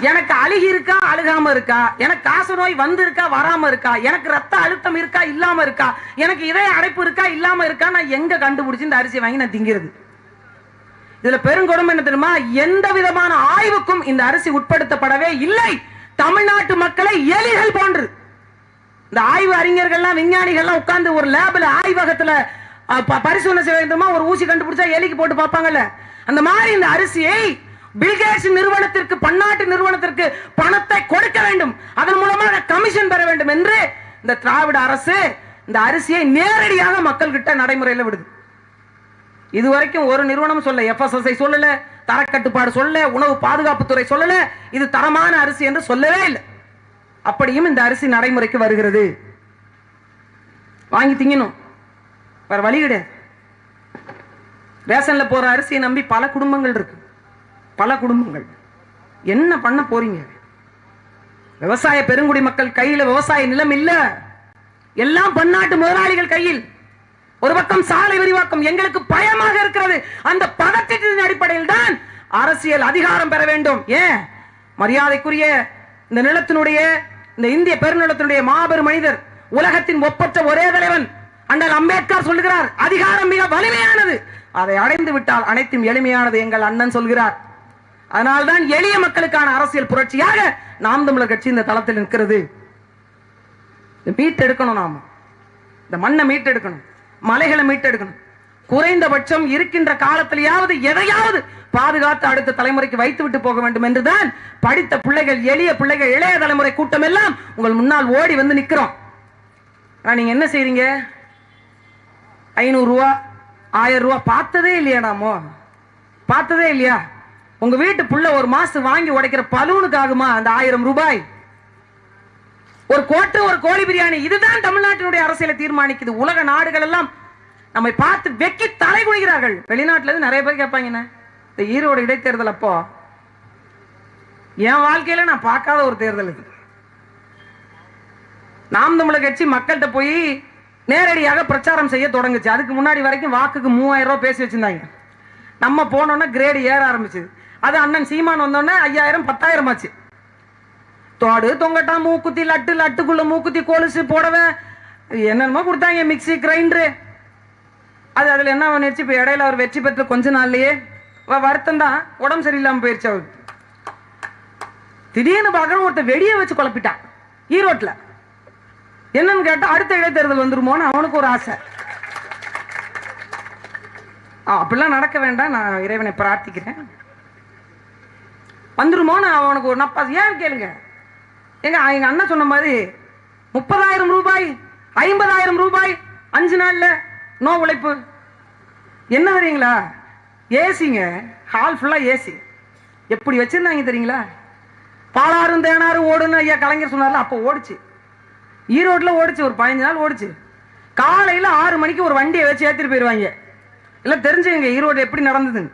[SPEAKER 1] எனக்கு அழுகி இருக்கா அழுகாம இருக்கா? எனக்கு காசு நோய் வந்து இருக்கா வராம இருக்கா? எனக்கு ரத்த அழுத்தம் இருக்கா இல்லாம இருக்கா? எனக்கு இதய அடைப்பு இருக்கா இல்லாம இருக்கா? நான் எங்க கண்டுபிடிச்சு இந்த அரிசி வாங்கி நான் திங்கிறது? இதுல பெருங்கொடுமை என்ன தெரியுமா? எந்த விதமான ஆய்வுக்கும் இந்த அரிசி உட்படுத்தப்படவே இல்லை. தமிழ்நாட்டு மக்களை எலிகள் போன்று. இந்த ஆய்வு அறிஞர்கள்லாம் விஞ்ஞானிகள்லாம் உட்கார்ந்து ஒரு லேபில் ஆய்வகத்துல பரிசோதனை செய்ய வேண்டுமா? ஒரு ஊசி கண்டுபிடிச்சா எலிக்கு போட்டு பார்ப்பாங்கல்ல. அந்த மாதிரி இந்த அரிசியை பில்கேட்ஸ் நிறுவனத்திற்கு பன்னாட்டு நிறுவனத்திற்கு பணத்தை கொடுக்க வேண்டும். அதன் மூலமாக கமிஷன் பெற வேண்டும் என்று இந்த திராவிட அரசு இந்த அரிசியை நேரடியாக மக்கள் கிட்ட நடைமுறையில் விடுது. இதுவரைக்கும் ஒரு நிறுவனம் சொல்ல எஃப்எஸ்எஸ்ஐ சொல்லல தரக்கட்டுப்பாடு சொல்லல உணவு பாதுகாப்புத்துறை சொல்லல. இது தரமான அரிசி என்று சொல்லவே இல்லை. அப்படியும் இந்த அரிசி நடைமுறைக்கு வருகிறது. வாங்கி திங்கணும். வேற வழி கிடையாது. ரேஷன்ல போற அரிசியை நம்பி பல குடும்பங்கள் இருக்கு. பல குடும்பங்கள். என்ன பண்ண போறீங்க? விவசாய பெருங்குடி மக்கள் கையில விவசாய நிலம் இல்ல. எல்லாம் பன்னாட்டு முதலாளிகள் கையில். ஒரு பக்கம் சாலை விரிவாக்கம் எங்களுக்கு பயமாக இருக்கிறது. அந்த பதட்டத்தின் அடிப்படையில் தான் அரசியல் அதிகாரம் பெற வேண்டும். ஏன்? மரியாதைக்குரிய இந்த நிலத்தினுடைய இந்த இந்திய பெருநிலத்தினுடைய மாபெரும் மனிதர் உலகத்தின் ஒப்பற்ற ஒரே தலைவன் அண்ணல் அம்பேத்கர் சொல்லுகிறார் அதிகாரம் மிக வலிமையானது. அதை அடைந்து விட்டால் அனைத்தும் எளிமையானது எங்கள் அண்ணன் சொல்கிறார். அதனால்தான் எளிய மக்களுக்கான அரசியல் புரட்சியாக நாம் தமிழர் கட்சி இந்த தளத்தில் நிற்கிறது. மீட்டெடுக்கணும் நாம. இந்த மண்ணை மீட்டெடுக்கணும் மலைகளை மீட்டெடுக்கணும் குறைந்தபட்சம் இருக்கின்ற காலத்திலேயாவது எதையாவது பாதுகாத்து அடுத்த தலைமுறைக்கு வைத்து விட்டு போக வேண்டும் என்றுதான் படித்த பிள்ளைகள் எளிய பிள்ளைகள் இளைய தலைமுறை கூட்டம் எல்லாம் உங்கள் முன்னால் ஓடி வந்து நிற்கிறோம். நீங்க என்ன செய்றீங்க? ஐநூறு ரூபா ஆயிரம் ரூபா பார்த்ததே இல்லையாடாமோ பார்த்ததே இல்லையா? உங்க வீட்டு புள்ள ஒரு மாசம் வாங்கி உடைக்கிற பலூனுக்கு ஆகுமா அந்த ஆயிரம் ரூபாய்? ஒரு கோட்டு ஒரு கோழி பிரியாணி இதுதான் தமிழ்நாட்டினுடைய அரசியலை தீர்மானிக்குது. உலக நாடுகள் எல்லாம் நம்மை பார்த்து வெக்கி தலை குனிகிறார்கள். வெளிநாட்டுல இருந்து நிறைய பேர் கேட்பாங்கண்ணே இந்த ஈரோடு இடைத்தேர்தல் அப்போ என் வாழ்க்கையில நான் பார்க்காத ஒரு தேர்தல் இது. நாம் தமிழர் கட்சி மக்கள்கிட்ட போய் நேரடியாக பிரச்சாரம் செய்ய தொடங்குச்சு. அதுக்கு முன்னாடி வரைக்கும் வாக்குக்கு மூவாயிரம் ரூபா பேசி வச்சிருந்தாங்க. நம்ம போனோன்னா கிரேடு ஏற ஆரம்பிச்சது. அது அண்ணன் சீமான் வந்தோடனே ஐயாயிரம் பத்தாயிரம் ஆச்சு. தோடு தொங்கட்டா மூக்குத்தி லட்டு லட்டுக்குள்ள மூக்குத்தி கொலுசு போடவே. என்னென்னமோ கொடுத்தாங்க மிக்ஸி கிரைண்டரு அது அதில் என்ன பண்ணிடுச்சு இப்போ இடையில அவர் வெற்றி பெற்ற கொஞ்ச நாள்லயே வ- வருத்தம் தான். உடம்பு சரியில்லாமல் போயிடுச்சு அவருக்கு. திடீர்னு பார்க்குற ஒருத்தர் வெடியை வச்சு குழப்பிட்டான். ஈரோட்டில். என்னன்னு கேட்டா அடுத்த இடைத்தேர்தல் வந்துருமோன்னு அவனுக்கு ஒரு ஆசை. ஆ, அப்படிலாம் நடக்க வேண்டாம். நான் இறைவனை பிரார்த்திக்கிறேன். வந்துருமோன்னு அவனுக்கு ஒரு நப்பா ஏன் கேளுங்க. எங்க எங்க அண்ணன் சொன்ன மாதிரி முப்பதாயிரம் ரூபாய் ஐம்பதாயிரம் ரூபாய் அஞ்சு நாள்ல நோ உழைப்பு. என்ன தெரியுங்களா? ஏசிங்க ஹால் ஃபுல்லா ஏசி. எப்படி வச்சிருந்தாங்க தெரியுங்களா? பாலாறும் தேனாரும் ஓடுன்னு ஐயா கலைஞர் சொன்னார்ல அப்போ ஓடிச்சு. ஈரோட்டில் ஓடிச்சு ஒரு பதினஞ்சு நாள் ஓடிச்சு. காலையில் ஆறு மணிக்கு ஒரு வண்டியை வச்சு ஏற்றிட்டு போயிடுவாங்க இல்லை தெரிஞ்சுங்க ஈரோடு எப்படி நடந்ததுன்னு.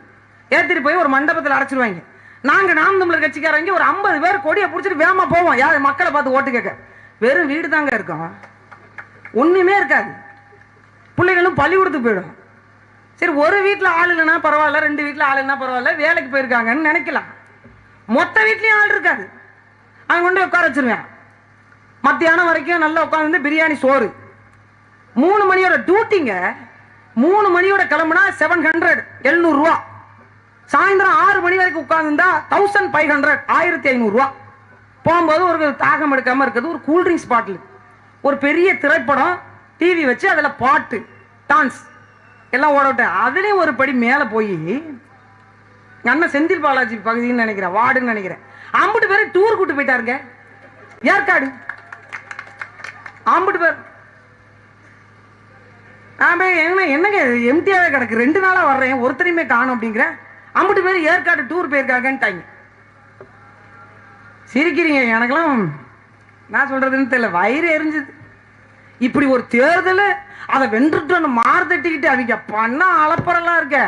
[SPEAKER 1] ஏற்றிட்டு போய் ஒரு மண்டபத்தில் அடைச்சிருவாங்க. நாங்கள் நாம் தமிழர் கட்சிக்காரங்க ஒரு ஐம்பது பேர் கொடியை பிடிச்சிட்டு வேகமா போவோம். யார்? மக்களை பார்த்து ஓட்டு கேட்க. வெறும் வீடு தாங்க இருக்கும். ஒன்றுமே இருக்காது. பிள்ளைகளும் பள்ளிக்கூடத்துக்கு போயிடும். சரி ஒரு வீட்டில் ஆள் இல்லைன்னா பரவாயில்ல ரெண்டு வீட்டில் ஆள் இல்லைன்னா பரவாயில்ல வேலைக்கு போயிருக்காங்கன்னு நினைக்கலாம். மொத்த வீட்லேயும் ஆள் இருக்காது. அவங்க கொண்டு உட்கார வச்சிருவேன். மத்தியானம் வரைக்கும் நல்லா உட்காந்து பிரியாணி சோறு. மூணு மணியோட டியூட்டிங்க மூணு மணியோட கிளம்புனா செவன் ஹண்ட்ரட் எழுநூறுவா. சாயந்தரம் ஆறு மணி வரைக்கும் உட்காந்துருந்தா தௌசண்ட் ஃபைவ் ஹண்ட்ரட் ஆயிரத்தி ஐநூறுரூவா போகும்போது ஒரு தாகம் எடுக்காமல் இருக்கிறது ஒரு கூல்ட்ரிங்க்ஸ் பாட்டில் ஒரு பெரிய திரைப்படம் டிவி வச்சு அதில் பாட்டு டான்ஸ் எல்லாம் ஓட விட்டேன். அதுலேயும் ஒரு படி மேலே போய் அண்ணன் செந்தில் பாலாஜி பகுதின்னு நினைக்கிறேன் வார்டுன்னு நினைக்கிறேன். அம்புட்டு பேர் டூர் கூட்டு போயிட்டாருங்க. ஏற்காடு. அம்புட்டு பேர். நான் என்ன என்னங்க எம்டியாவே கிடக்கு. ரெண்டு நாளாக வர்றேன். ஒருத்தரையுமே காணும் அப்படிங்கிறேன் அம்பிட்டு பேர் ஏற்காடு டூர் போயிருக்காங்கன்ட்டாங்க. சிரிக்கிறீங்க எனக்கெல்லாம் நான் சொல்றதுன்னு தெரியல. வயிறு எரிஞ்சுது. இப்படி ஒரு தேர்தல் அதை வென்றுட்டு மாறு தட்டிக்கிட்டு அவங்க பண்ண அளப்பறலாம் இருக்க.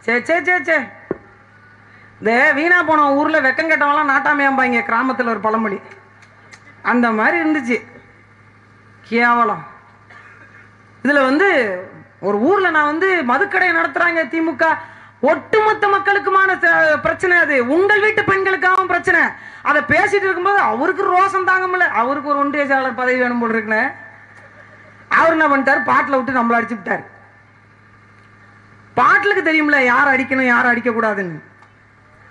[SPEAKER 1] சே சே சே சே. இந்த வீணா போன ஊரில் வெக்கம் கெட்டவெல்லாம் நாட்டாமையாம்பாங்க கிராமத்தில் ஒரு பழமொழி. அந்த மாதிரி இருந்துச்சு. கேவலம். இதில் வந்து ஒரு ஊரில் நான் வந்து மதுக்கடை நடத்துகிறாங்க திமுக. ஒட்டுமொத்த மக்களுக்குமான ச- பிரச்சனை அது. உங்கள் வீட்டு பெண்களுக்காகவும் பிரச்சனை. அதை பேசிட்டு இருக்கும்போது அவருக்கு ரோசம் தாங்க முடியல. அவருக்கு ஒரு ஒன்றிய செயலாளர் பதவி வேணும் போல் இருக்குன்னு அவர் என்ன பண்ணிட்டார்? பாட்டில் விட்டு நம்மள அடிச்சு விட்டார். பாட்டிலுக்கு தெரியும்ல யார் அடிக்கணும் யார் அடிக்கக்கூடாதுன்னு.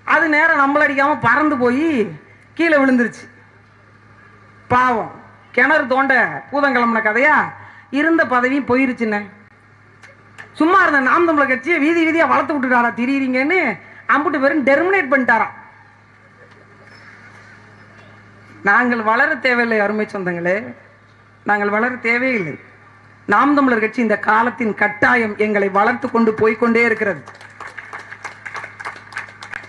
[SPEAKER 1] அது நேரம் நம்மள அடிக்காமல் பறந்து போய் கீழே விழுந்துருச்சு. பாவம். கிணறு தோண்ட பூதங்கிழமன கதையா? இருந்த பதவியும் போயிருச்சுண்ணே சும்மா இருந்த நாம் தமிழர் கட்சியை வீதி வீதியா வளர்த்து விட்டுட்டாரா திரியிறீங்கன்னு அம்புட்டு பேரும் டெர்மினேட் பண்ணிட்டாராம். நாங்கள் வளர தேவையில்லை அருமை சொந்தங்களே. நாங்கள் வளர தேவையில்லை. நாம் தமிழர் கட்சி இந்த காலத்தின் கட்டாயம் எங்களை வளர்த்து கொண்டு போய்க்கொண்டே இருக்கிறது.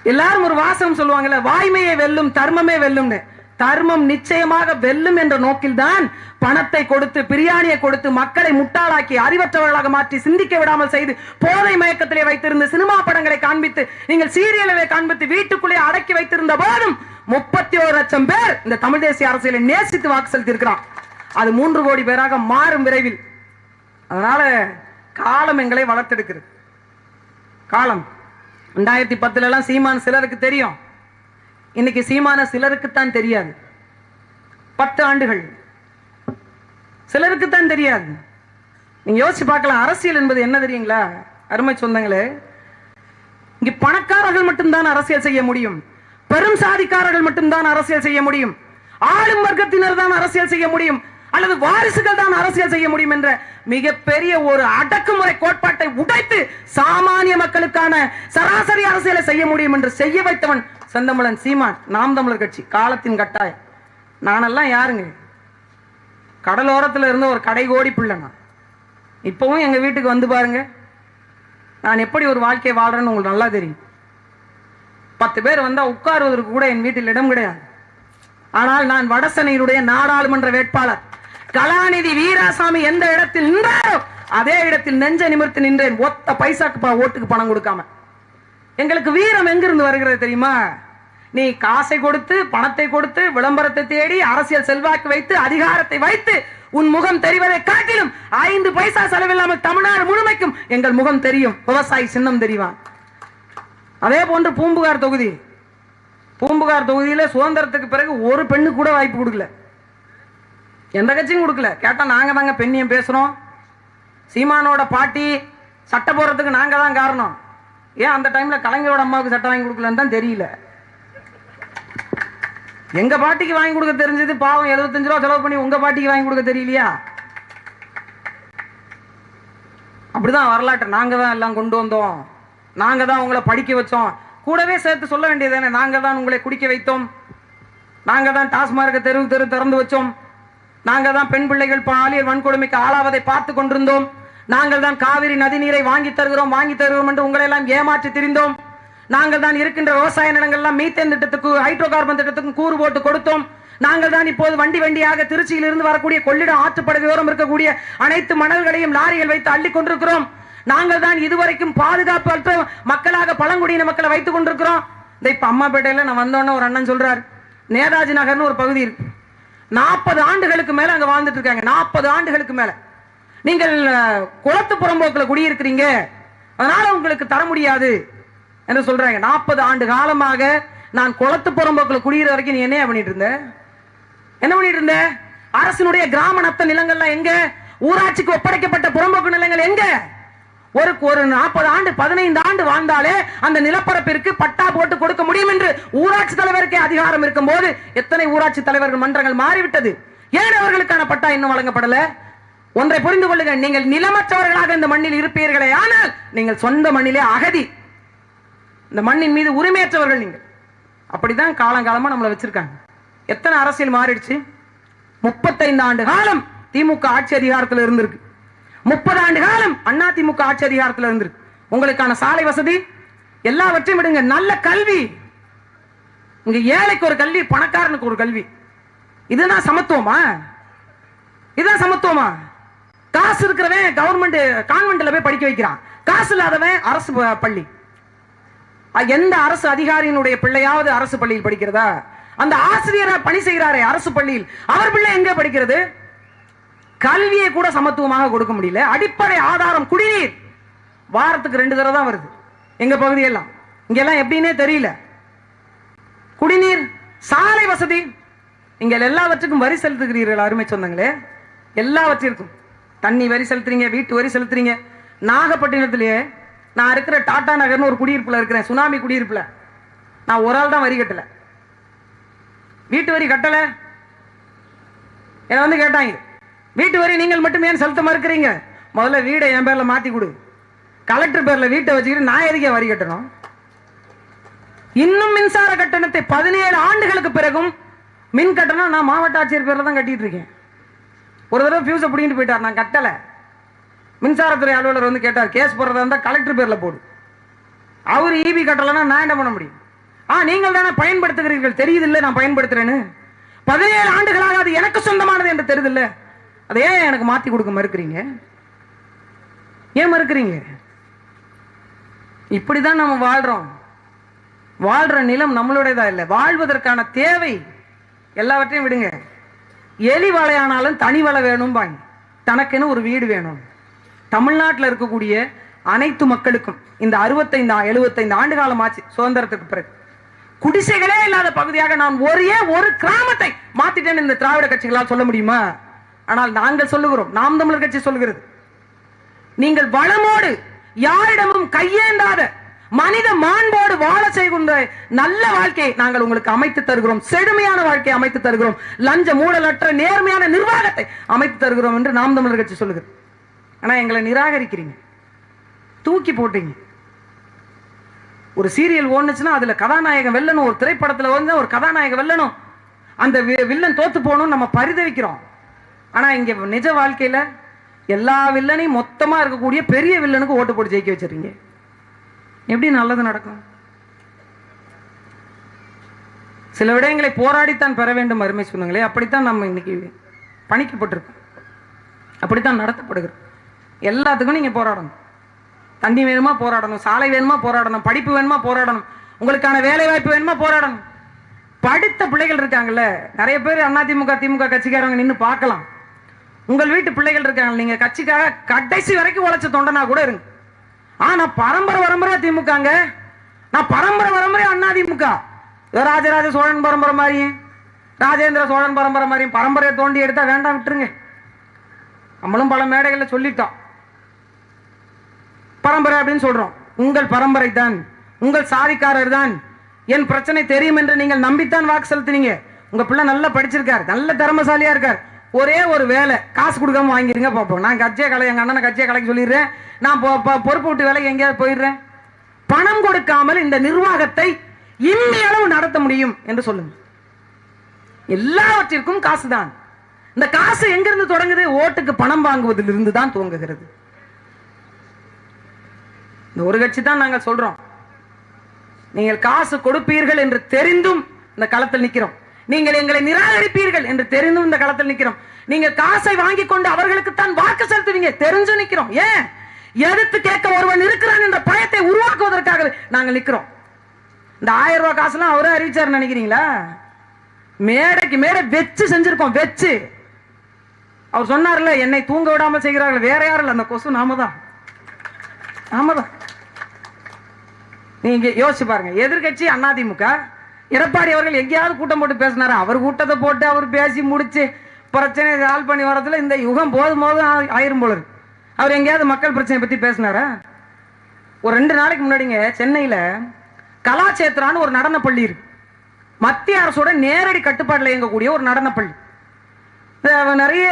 [SPEAKER 1] எல்லாரும் ஒரு வாசகம் சொல்லுவாங்கல்ல வாய்மையை வெல்லும் தர்மமே வெல்லும்னு. தர்மம் நிச்சயமாக வெல்லும் என்ற நோக்கில்தான் பணத்தை கொடுத்து பிரியாணியை கொடுத்து மக்களை முட்டாளாக்கி அறிவற்றவர்களாக மாற்றி சிந்திக்க விடாமல் செய்து போதை மயக்கத்திலே வைத்திருந்த சினிமா படங்களை காண்பித்து நீங்கள் சீரியல்களை காண்பித்து வீட்டுக்குள்ளே அடக்கி வைத்திருந்த போதும் முப்பத்தி ஒரு லட்சம் பேர் இந்த தமிழ் தேசிய அரசியலை நேசித்து வாக்கு செலுத்தியிருக்கிறான் அது மூன்று கோடி பேராக மாறும் விரைவில். அதனால காலம் எங்களை வளர்த்தெடுக்கிறது. காலம். ரெண்டாயிரத்தி பத்துல எல்லாம் சீமான் சிலருக்கு தெரியும். இன்னைக்கு சீமான சிலருக்குத்தான் தெரியாது. பத்து ஆண்டுகள். சிலருக்குத்தான் தெரியாது. நீங்க யோசிச்சு பார்க்கலாம் அரசியல் என்பது என்ன தெரியுங்களா? அருமை சொந்தங்களே இங்க பணக்காரர்கள் மட்டும்தான் அரசியல் செய்ய முடியும். பெரும் சாதிக்காரர்கள் மட்டும்தான் அரசியல் செய்ய முடியும். ஆளும் வர்க்கத்தினர் தான் அரசியல் செய்ய முடியும். அல்லது வாரிசுகள் தான் அரசியல் செய்ய முடியும் என்ற மிகப்பெரிய ஒரு அடக்குமுறை கோட்பாட்டை உடைத்து சாமானிய மக்களுக்கான சராசரி அரசியலை செய்ய முடியும் என்று செய்ய வைத்தவன் செந்தமிழன் சீமான் நாம் தமிழர் கட்சி காலத்தின் கட்டாயம். நானெல்லாம் யாருங்க? கடலோரத்தில் இருந்து ஒரு கடை கோடி பிள்ளை நான் இப்போவும் எங்கள் வீட்டுக்கு வந்து பாருங்க. நான் எப்படி ஒரு வாழ்க்கையை வாழ்கிறேன்னு உங்களுக்கு நல்லா தெரியும். பத்து பேர் வந்தால் உட்காருவதற்கு கூட என் வீட்டில் இடம் கிடையாது. ஆனால் நான் வடசனையினுடைய நாடாளுமன்ற வேட்பாளர். கலாநிதி வீராசாமி எந்த இடத்தில் நின்றாரோ அதே இடத்தில் நெஞ்ச நிமிர்த்து நின்றேன். ஒத்த பைசாக்கு ஓட்டுக்கு பணம் கொடுக்காம. எங்களுக்கு வீரம் எங்கிருந்து வருகிறது தெரியுமா? நீ காசை கொடுத்து பணத்தை கொடுத்து விளம்பரத்தை தேடி அரசியல் செல்வாக்கு வைத்து அதிகாரத்தை வைத்து உன் முகம் தெரிவதை காட்டிலும் ஐந்து பைசா செலவில்லாமல் தமிழ்நாடு முழுமைக்கும் எங்கள் முகம் தெரியும். விவசாயி சின்னம் தெரிவான். அதே போன்று பூம்புகார் தொகுதி. பூம்புகார் தொகுதியில் சுதந்திரத்துக்கு பிறகு ஒரு பெண்ணு கூட வாய்ப்பு கொடுக்கல. எந்த கட்சியும் கொடுக்கல. கேட்டால் நாங்கள் தாங்க பெண்ணியம் பேசுகிறோம் சீமானோட பாட்டி சட்டை போடுறதுக்கு நாங்கள் தான் காரணம். ஏன் அந்த டைமில் கலைஞரோட அம்மாவுக்கு சட்டை வாங்கி கொடுக்கலன்னு தான் தெரியல. எங்க பாட்டிக்கு வாங்கி கொடுக்க தெரிஞ்சது பாவம் 75 ரூபா செலவு பண்ணி உங்க பாட்டிக்கு வாங்கி கொடுக்க தெரியலையா? அப்படிதான் வரலாற்று. நாங்க தான் எல்லாம் கொண்டு வந்தோம். நாங்க தான் உங்களை படிக்க வச்சோம். கூடவே சேர்த்து சொல்ல வேண்டியது நாங்க தான் உங்களை குடிக்க வைத்தோம். நாங்க தான் டாஸ்மார்க்க தெரு தெரு திறந்து வச்சோம். நாங்க தான் பெண் பிள்ளைகள் பாலியல் வன்கொடுமைக்கு ஆளாவதை பார்த்து கொண்டிருந்தோம். நாங்கள் தான் காவிரி நதி நீரை வாங்கி தருகிறோம் வாங்கி தருகிறோம் என்று உங்களை எல்லாம் ஏமாற்றி திரிந்தோம். நாங்கள் தான் இருக்கின்ற விவசாய நிலங்கள்லாம் மீத்தேன் திட்டத்துக்கு ஹைட்ரோ கார்பன் திட்டத்துக்கும் கூறு போட்டு கொடுத்தோம். நாங்கள் தான் இப்போது வண்டி வண்டியாக திருச்சியிலிருந்து வரக்கூடிய கொள்ளிடம் ஆற்றுப்படுகையோரம் இருக்கக்கூடிய அனைத்து மணல்களையும் லாரிகள் வைத்து அள்ளி கொண்டிருக்கிறோம். நாங்கள் தான் இதுவரைக்கும் பாதுகாப்பு அற்ற மக்களாக பழங்குடியின மக்களை வைத்துக் கொண்டிருக்கிறோம். இந்த இப்ப அம்மாப்பேட்டையில் நான் வந்தோன்னே ஒரு அண்ணன் சொல்றார். நேதாஜி நகர்னு ஒரு பகுதி இருக்கு. நாற்பது ஆண்டுகளுக்கு மேல அங்க வாழ்ந்துட்டு இருக்காங்க. நாற்பது ஆண்டுகளுக்கு மேல. நீங்கள் குளத்து புறம்போக்கில் குடியிருக்கிறீங்க. அதனால உங்களுக்கு தர முடியாது. என்று சொல்றாங்க? நாற்பது ஆண்டு காலமாக நான் குளத்து புறம்போக்கில் குடியிற வரைக்கும் நீ என்ன பண்ணிட்டு இருந்த? என்ன பண்ணிட்டு இருந்த? அரசினுடைய கிராம நத்த நிலங்கள்லாம் எங்க? ஊராட்சிக்கு ஒப்படைக்கப்பட்ட புறம்போக்கு நிலங்கள் எங்க? ஒரு ஒரு நாற்பது ஆண்டு பதினைந்து ஆண்டு வாழ்ந்தாலே அந்த நிலப்பரப்பிற்கு பட்டா போட்டு கொடுக்க முடியும் என்று ஊராட்சி தலைவருக்கே அதிகாரம் இருக்கும் போது எத்தனை ஊராட்சி தலைவர்கள் மன்றங்கள் மாறிவிட்டது? ஏன் அவர்களுக்கான பட்டா இன்னும் வழங்கப்படல? ஒன்றை புரிந்து கொள்ளுங்கள். நீங்கள் நிலமற்றவர்களாக இந்த மண்ணில் இருப்பீர்களே ஆனால் நீங்கள் சொந்த மண்ணிலே அகதி. இந்த மண்ணின் மீது உரிமையற்றவர்கள் நீங்கள். அப்படிதான் காலங்காலமா நம்மளை வச்சிருக்காங்க. எத்தனை அரசியல் மாறிடுச்சு? முப்பத்தைந்து ஆண்டு காலம் திமுக ஆட்சி அதிகாரத்தில் இருந்திருக்கு. முப்பது ஆண்டு காலம் அண்ணா திமுக ஆட்சி அதிகாரத்தில் இருந்திருக்கு. உங்களுக்கான சாலை வசதி எல்லாவற்றையும் விடுங்க. நல்ல கல்வி. இங்க ஏழைக்கு ஒரு கல்வி பணக்காரனுக்கு ஒரு கல்வி. இதுதான் சமத்துவமா? இதுதான் சமத்துவமா? காசு இருக்கிறவன் கவர்மெண்ட் கான்வென்ட்ல போய் படிக்க வைக்கிறான். காசு இல்லாதவன் அரசு பள்ளி. எந்த அரசு அதிகாரியினுடைய பிள்ளையாவது அரசு பள்ளியில் படிக்கிறதா? அந்த ஆசிரியரை பணி செய்கிறாரே அரசு பள்ளியில். அவர் பிள்ளை எங்க படிக்கிறது? கல்வியை கூட சமத்துவமாக கொடுக்க முடியல. அடிப்படை ஆதாரம் குடிநீர். வாரத்துக்கு ரெண்டு தடவை தான் வருது. எங்க பகுதியெல்லாம். இங்கெல்லாம் எப்படின்னே தெரியல. குடிநீர் சாலை வசதி. இங்க எல்லாவற்றுக்கும் வரி செலுத்துகிறீர்கள் அருமை சொந்தங்களே. எல்லாவற்றிற்கும். தண்ணி வரி செலுத்துறீங்க வீட்டு வரி செலுத்துறீங்க. நாகப்பட்டினத்திலேயே நான் இருக்கிற டாடா நகர்னு ஒரு குடியிருப்பில் இருக்கிறேன். சுனாமி குடியிருப்பில். நான் ஒரு ஆள் தான் வரி கட்டல. வீட்டு வரி கட்டல. என்ன வந்து கேட்டாங்க வீட்டு வரி நீங்கள் மட்டுமே ஏன் செலுத்த மறுக்கிறீங்க? முதல்ல வீடை என் பேரில் மாற்றி கொடு. கலெக்டர் பேரில் வீட்டை வச்சுக்கிட்டு நான் எதுக்கே வரி கட்டணும்? இன்னும் மின்சார கட்டணத்தை பதினேழு ஆண்டுகளுக்கு பிறகும் மின் கட்டணம் நான் மாவட்ட ஆட்சியர் பேரில் தான் கட்டிட்டு இருக்கேன். ஒரு தடவை ஃபியூஸை பிடிங்கிட்டு போயிட்டார். நான் கட்டலை. மின்சாரத்துறை அலுவலர் வந்து கேட்டார் கேஸ் போடுறதா இருந்தால் கலெக்டர் பேர்ல போடு. அவர் ஈபி கட்டலைன்னா நான் என்ன பண்ண முடியும்? ஆ நீங்கள் தானே பயன்படுத்துகிறீர்கள் தெரியுதில்ல நான் பயன்படுத்துறேன்னு? பதினேழு ஆண்டுகளாக அது எனக்கு சொந்தமானது என்று தெரியுதில்ல அதை ஏன் எனக்கு மாற்றி கொடுக்க மறுக்கிறீங்க? ஏன் மறுக்கிறீங்க? இப்படிதான் நம்ம வாழ்கிறோம் வாழ்கிற நிலம் நம்மளுடையதா இல்லை. வாழ்வதற்கான தேவை எல்லாவற்றையும் விடுங்க. எலி வலையானாலும் தனி வலை வேணும் பாங்க தனக்குன்னு ஒரு வீடு வேணும். தமிழ்நாட்டில் இருக்கக்கூடிய அனைத்து மக்களுக்கும் இந்த அறுபத்தைந்து எழுபத்தைந்து ஆண்டு காலம் ஆச்சு சுதந்திரத்துக்கு பிறகு. குடிசைகளே இல்லாத பகுதியாக நான் ஒரே ஒரு கிராமத்தை மாத்திட்டேன் இந்த திராவிட கட்சிகளால் சொல்ல முடியுமா? ஆனால் நாங்கள் சொல்லுகிறோம் நாம் தமிழர் கட்சி சொல்லுகிறது. நீங்கள் வளமோடு யாரிடமும் கையேந்தாத மனித மாண்போடு வாழ செய்கின்ற நல்ல வாழ்க்கையை நாங்கள் உங்களுக்கு அமைத்து தருகிறோம். செழுமையான வாழ்க்கையை அமைத்து தருகிறோம். லஞ்ச மூடலற்ற நேர்மையான நிர்வாகத்தை அமைத்து தருகிறோம் என்று நாம் தமிழர் கட்சி சொல்லுகிறது. ஆனா எங்களை நிராகரிக்கிறீங்க. தூக்கி போட்டீங்க. ஒரு சீரியல் ஓடுனுச்சுன்னா அதுல கதாநாயகன் வெல்லணும். ஒரு திரைப்படத்துல வந்து ஒரு கதாநாயகன் வெல்லணும். அந்த வி- வில்லன் தோத்து போகணும்னு நம்ம பரிதவிக்கிறோம். ஆனா இங்க நிஜ வாழ்க்கையில எல்லா வில்லனையும் மொத்தமா இருக்கக்கூடிய பெரிய வில்லனுக்கு ஓட்டு போட்டு ஜெயிக்க வச்சிருக்கீங்க. எப்படி நல்லது நடக்கும்? சில விடயங்களை போராடித்தான் பெற வேண்டும் அருமை சொன்னங்களே அப்படித்தான் நம்ம இன்னைக்கு பணிக்கப்பட்டிருக்கோம். அப்படித்தான் நடத்தப்படுகிறோம். எல்லாத்துக்கும் நீங்கள் போராடணும். தண்ணி வேணுமா போராடணும் சாலை வேணுமா போராடணும் படிப்பு வேணுமா போராடணும் உங்களுக்கான வேலை வாய்ப்பு வேணுமா போராடணும். படித்த பிள்ளைகள் இருக்காங்கல்ல நிறைய பேர் அதிமுக திமுக கட்சிக்காரங்க நின்று பார்க்கலாம். உங்கள் வீட்டு பிள்ளைகள் இருக்காங்க நீங்கள் கட்சிக்காக கடைசி வரைக்கும் உழைச்ச தொண்டனா கூட இருங்க. ஆ நான் பரம்பரை திமுகங்க. நான் பரம்பரை பரம்பரை அதிமுக. ராஜராஜ சோழன் பரம்பரை மாதிரியும் ராஜேந்திர சோழன் பரம்பரை மாதிரியும் பரம்பரையை தோண்டி எடுத்தால் வேண்டாம் விட்டுருங்க. நம்மளும் பல மேடைகளில் சொல்லிட்டோம். பரம்பரை அப்படின்னு சொல்றோம். உங்கள் பரம்பரை தான் உங்கள் சாதிக்காரர் தான் என் பிரச்சனை தெரியும் என்று நீங்கள் நம்பித்தான் வாக்கு செலுத்தினீங்க. உங்க பிள்ளை நல்லா படிச்சிருக்கார். நல்ல திறமசாலியா இருக்கார். ஒரே ஒரு வேலை காசு கொடுக்காம வாங்கிருங்க பார்ப்போம் நான் கட்சியை கலை எங்கள் அண்ணனை கட்சியை கலைக்கு சொல்லிடுறேன். நான் பொறுப்பு விட்டு வேலைக்கு எங்கேயாவது போயிடுறேன். பணம் கொடுக்காமல் இந்த நிர்வாகத்தை இம்மி நடத்த முடியும் என்று சொல்லுங்க எல்லாவற்றிற்கும் காசு தான் இந்த காசு எங்கிருந்து தொடங்குது? ஓட்டுக்கு பணம் வாங்குவதிலிருந்து தான் துவங்குகிறது. இந்த ஒரு கட்சி தான் நாங்கள் சொல்றோம். நீங்கள் காசு கொடுப்பீர்கள் என்று தெரிந்தும் இந்த களத்தில் நிற்கிறோம் நீங்கள் எங்களை நிராகரிப்பீர்கள் என்று தெரிந்தும் இந்த களத்தில் நிற்கிறோம் நீங்கள் காசை வாங்கி கொண்டு அவர்களுக்கு தான் வாக்கு செலுத்துவீங்க. தெரிஞ்சு நிற்கிறோம் ஏன்? எதிர்த்து கேட்க ஒருவன் இருக்கிறான் என்ற பயத்தை உருவாக்குவதற்காக நாங்கள் நிற்கிறோம் இந்த ஆயிரம் ரூபாய் காசுலாம் அவரே அறிவிச்சார் நினைக்கிறீங்களா? மேடைக்கு மேடை வெச்சு செஞ்சிருக்கோம் வெச்சு. அவர் சொன்னார்ல என்னை தூங்க விடாமல் செய்கிறார்கள். வேற யாரும் இல்லை. அந்த கொசு நாம தான் நாம தான் நீங்க யோசிச்சு பாருங்க. எதிர்கட்சி அதிமுக எடப்பாடி அவர்கள் எங்கேயாவது கூட்டம் போட்டு பேசினாரா? அவர் கூட்டத்தை போட்டு அவர் பேசி முடிச்சு பிரச்சனையை சால்வ் பண்ணி வரதுல இந்த யுகம் போதும் போதும் ஆயிரும் போல இருக்கு. அவர் எங்கேயாவது மக்கள் பிரச்சனை பத்தி பேசினாரா? ஒரு ரெண்டு நாளைக்கு முன்னாடிங்க சென்னையில கலாச்சேத்ரான்னு ஒரு நடனப்பள்ளி இருக்கு. மத்திய அரசோட நேரடி கட்டுப்பாட்டில் இயங்கக்கூடிய ஒரு நடனப்பள்ளி அஹ் நிறைய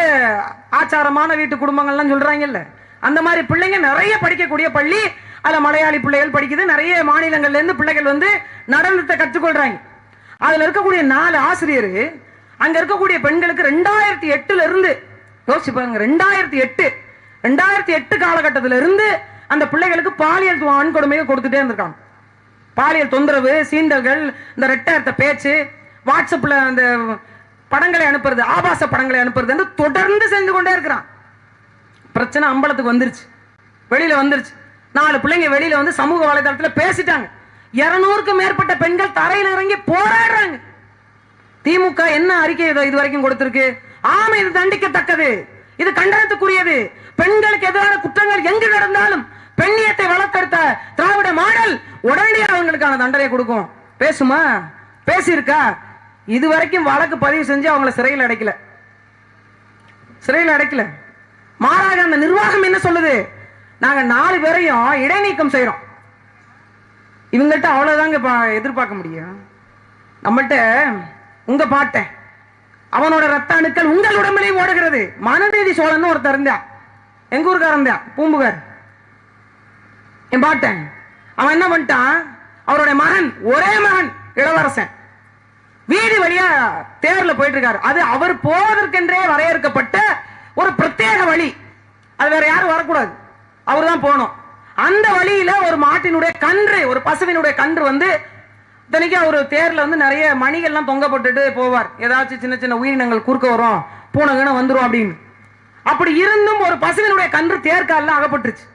[SPEAKER 1] ஆச்சாரமான வீட்டு குடும்பங்கள்லாம் சொல்றாங்கல்ல. அந்த மாதிரி பிள்ளைங்க நிறைய படிக்கக்கூடிய பள்ளி அதுல மலையாளி பிள்ளைகள் படிக்குது. நிறைய மாநிலங்கள்ல இருந்து பிள்ளைகள் வந்து நடனத்தை கற்றுக்கொள்றாங்க. அதுல இருக்கக்கூடிய நாலு ஆசிரியர் அங்க இருக்கக்கூடிய பெண்களுக்கு ரெண்டாயிரத்தி எட்டுல இருந்து யோசிச்சு பாருங்க ரெண்டாயிரத்தி எட்டு ரெண்டாயிரத்தி எட்டு காலகட்டத்தில இருந்து அந்த பிள்ளைகளுக்கு பாலியல் வன்கொடுமையை கொடுத்துட்டே இருந்திருக்காங்க. பாலியல் தொந்தரவு சீண்டல்கள் இந்த ரெட்டர்த்த பேச்சு வாட்ஸ்அப்ல அந்த படங்களை அனுப்புறது ஆபாச படங்களை அனுப்புறது தொடர்ந்து செஞ்சு கொண்டே இருக்கிறான். பிரச்சனை அம்பலத்துக்கு வந்துருச்சு. வெளியில வந்துருச்சு. நாலு பிள்ளைங்க வெளியில வந்து சமூக வலைதளத்தில் பேசிட்டாங்க. இருநூறுக்கும் மேற்பட்ட பெண்கள் தரையில் இறங்கி போராடுறாங்க. திமுக என்ன அறிக்கை இது இது வரைக்கும் கொடுத்திருக்கு? ஆமா இது தண்டிக்கத்தக்கது. இது கண்டனத்துக்குரியது. பெண்களுக்கு எதிரான குற்றங்கள் எங்கு நடந்தாலும் பெண்ணியத்தை வளர்த்தெடுத்த திராவிட மாடல் உடனடியாக அவங்களுக்கான தண்டனை கொடுக்கும். பேசுமா? பேசியிருக்கா? இது வரைக்கும் வழக்கு பதிவு செஞ்சு அவங்கள சிறையில் அடைக்கல. சிறையில் அடைக்கல. மாறாக அந்த நிர்வாகம் என்ன சொல்லுது? நாங்க நாலு பேரையும் இடைநீக்கம் செய்யறோம். இவங்கள்ட்ட அவ்வளவுதாங்க பா- எதிர்பார்க்க முடியும். நம்மள்ட்ட உங்க பாட்டேன் அவனோட ரத்த அணுக்கள் உங்கள் உடம்பிலையும் ஓடுகிறது. மனநீதி சோழன் ஒருத்தர் இருந்தா எங்க ஊருக்காரன் பூம்புகார். என் பாட்டேன் அவன் என்ன பண்ணிட்டான்? அவருடைய மகன் ஒரே மகன் இளவரசன். வீதி வழியா தேர்ல போயிட்டு இருக்காரு அது அவர் போவதற்கென்றே வரையறுக்கப்பட்ட ஒரு பிரத்யேக வழி. அது வேற யாரும் வரக்கூடாது. அவர் தான் போனோம் அந்த வழியில ஒரு மாட்டினுடைய கன்று ஒரு பசுவினுடைய கன்று வந்து இத்தனைக்கும் அவர் தேர்ல வந்து நிறைய மணிகள்லாம் தொங்க போட்டுட்டு போவார். ஏதாச்சும் சின்ன சின்ன உயிரினங்கள் குறுக்க வரும். பூனைகன வந்துடும் அப்படின்னு. அப்படி இருந்தும் ஒரு பசுவினுடைய கன்று தேர்காலில் அகப்பட்டுருச்சு.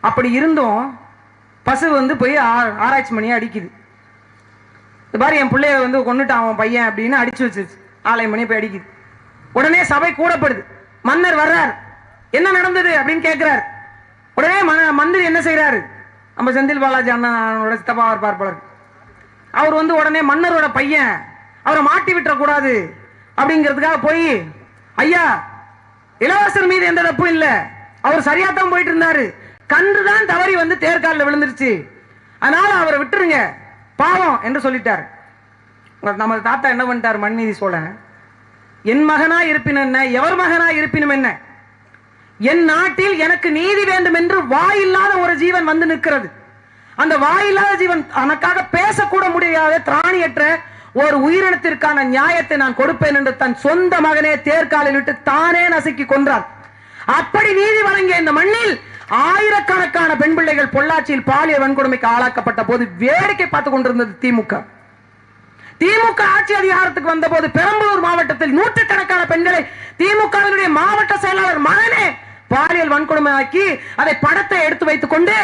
[SPEAKER 1] அப்படி இருந்தும் பசு வந்து போய் ஆ- ஆராய்ச்சி மணியை அடிக்குது. இது மாதிரி என் பிள்ளைய வந்து கொண்டுட்டான் அவன் பையன் அப்படின்னு அடிச்சு வச்சிருச்சு. ஆலயம் மணி போய் அடிக்குது. உடனே சபை கூடப்படுது. மன்னர் வர்றார். என்ன நடந்தது அப்படின்னு கேட்கிறார் உடனே மந்திரி என்ன செய்றாரு? நம்ம செந்தில் பாலாஜி அண்ணனோட சித்தப்பா இருப்பார் போல அவர் வந்து உடனே மன்னரோட பையன் அவரை மாட்டி விட்டுறக்கூடாது அப்படிங்கிறதுக்காக போய் ஐயா இளவரசர் மீது எந்த தப்பும் இல்லை. அவர் சரியா தான் போயிட்டு இருந்தாரு கன்று தான் தவறி வந்து தேர்காலில் விழுந்துருச்சு. அதனால அவரை விட்டுருங்க. பாவம் என்று சொல்லிட்டார். நம்ம தாத்தா என்ன பண்ணிட்டார்? மண்நீதி சோழன். என் மகனா இருப்பினும் என்ன? எவர் மகனா இருப்பினும் என்ன? என் நாட்டில் எனக்கு நீதி வேண்டும் என்று வாயில்லாத ஒரு ஜீவன் வந்து நிற்கிறது. அந்த வாயில்லாத ஜீவன் தனக்காக பேசக்கூட முடியாத திராணியற்ற ஒரு உயிரினத்திற்கான நியாயத்தை நான் கொடுப்பேன் என்று தன் சொந்த மகனே தேர்காலில் விட்டு தானே நசுக்கி கொன்றார். அப்படி நீதி வழங்கிய இந்த மண்ணில் ஆயிரக்கணக்கான பெண் பிள்ளைகள் பொள்ளாச்சியில் பாலியல் வன்கொடுமைக்கு ஆளாக்கப்பட்ட போது வேடிக்கை பார்த்து கொண்டிருந்தது திமுக. திமுக ஆட்சி அதிகாரத்துக்கு வந்தபோது பெரம்பலூர் மாவட்டத்தில் நூற்றுக்கணக்கான பெண்களை திமுகவினுடைய மாவட்ட செயலாளர் மகனே பாலியல் வன்கொடுமை ஆக்கி அதை படத்தை எடுத்து வைத்துக் கொண்டு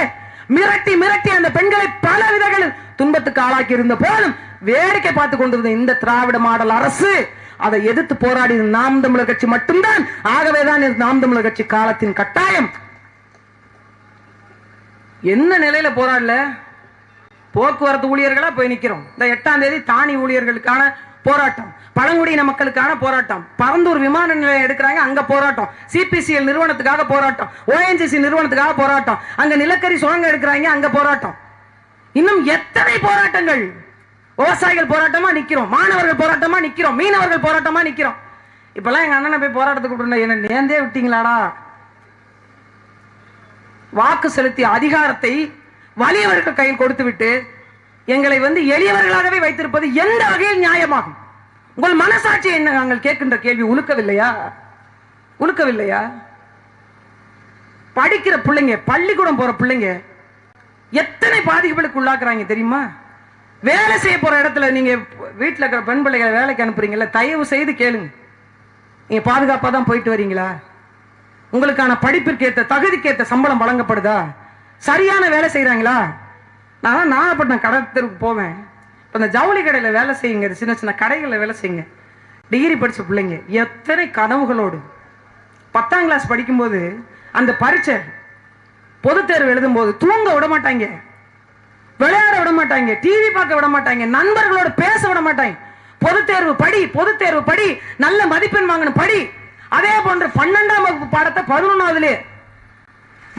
[SPEAKER 1] மிரட்டி மிரட்டி அந்த பெண்களை பல விதங்களில் துன்பத்துக்கு ஆளாக்கி இருந்த போதும் வேடிக்கை பார்த்து கொண்டிருந்த இந்த திராவிட மாடல் அரசு அதை எதிர்த்து போராடி நாம் தமிழர் கட்சி மட்டும்தான். ஆகவேதான் இது நாம் தமிழர் கட்சி காலத்தின் கட்டாயம். என்ன நிலையில போராடல? போக்குவரத்து ஊழியர்களா போய் நிக்கிறோம். இந்த எட்டாம் தேதி தானி ஊழியர்களுக்கான போராட்டம். பழங்குடியின மக்களுக்கான போராட்டம். பரந்தூர் விமான நிலையம் எடுக்கிறாங்க அங்க போராட்டம். சிபிசிஎல் நிறுவனத்துக்காக போராட்டம். ஓஎன்ஜிசி நிறுவனத்துக்காக போராட்டம். அங்க நிலக்கரி சுரங்கம் எடுக்கிறாங்க அங்க போராட்டம். இன்னும் எத்தனை போராட்டங்கள்? விவசாயிகள் போராட்டமா நிக்கிறோம் மாணவர்கள் போராட்டமா நிக்கிறோம் மீனவர்கள் போராட்டமா நிக்கிறோம். இப்பெல்லாம் எங்க அண்ணனை போய் போராட்டத்துக்கு கூப்பிட்டு என்ன நேர்ந்தே விட்டீங்களாடா? வாக்கு செலுத்திய அதிகாரத்தை வலியவர்கள் கையில் கொடுத்துவிட்டு எங்களை வந்து எளியவர்களாகவே வைத்திருப்பது எந்த வகையில் நியாயமாகும்? உங்கள் மனசாட்சி என்ன? நாங்கள் கேட்கின்ற கேள்வி உழுக்கவில்லையா உழுக்கவில்லையா படிக்கிற பிள்ளைங்க பள்ளிக்கூடம் போற பிள்ளைங்க எத்தனை பாதிப்புகளுக்கு உள்ளாக்குறாங்க தெரியுமா? வேலை செய்ய போற இடத்துல நீங்க வீட்டில் இருக்கிற பெண் பிள்ளைகளை வேலைக்கு அனுப்புறீங்கல்ல தயவு செய்து கேளுங்க. நீங்க பாதுகாப்பா தான் போயிட்டு வரீங்களா? உங்களுக்கான படிப்பிற்கு ஏற்ற தகுதிக்கு ஏற்ற சம்பளம் வழங்கப்படுதா? சரியான வேலை செய்கிறாங்களா நான் நாகப்பட்டினம் கடை போவேன். இப்போ இந்த ஜவுளி கடையில் வேலை செய்யுங்க. சின்ன சின்ன கடைகளில் வேலை செய்யுங்க. டிகிரி படிச்ச பிள்ளைங்க எத்தனை கனவுகளோடு. பத்தாம் கிளாஸ் படிக்கும்போது அந்த பரீட்சை பொதுத் தேர்வு எழுதும்போது தூங்க விட மாட்டாங்க. விளையாட விட மாட்டாங்க. டிவி பார்க்க விட மாட்டாங்க. நண்பர்களோட பேச விட மாட்டாங்க. பொது தேர்வு படி பொது தேர்வு படி நல்ல மதிப்பெண் வாங்கணும் படி. அதே போன்ற பன்னெண்டாம் வகுப்பு பாடத்தை பதினொன்னாவதுலே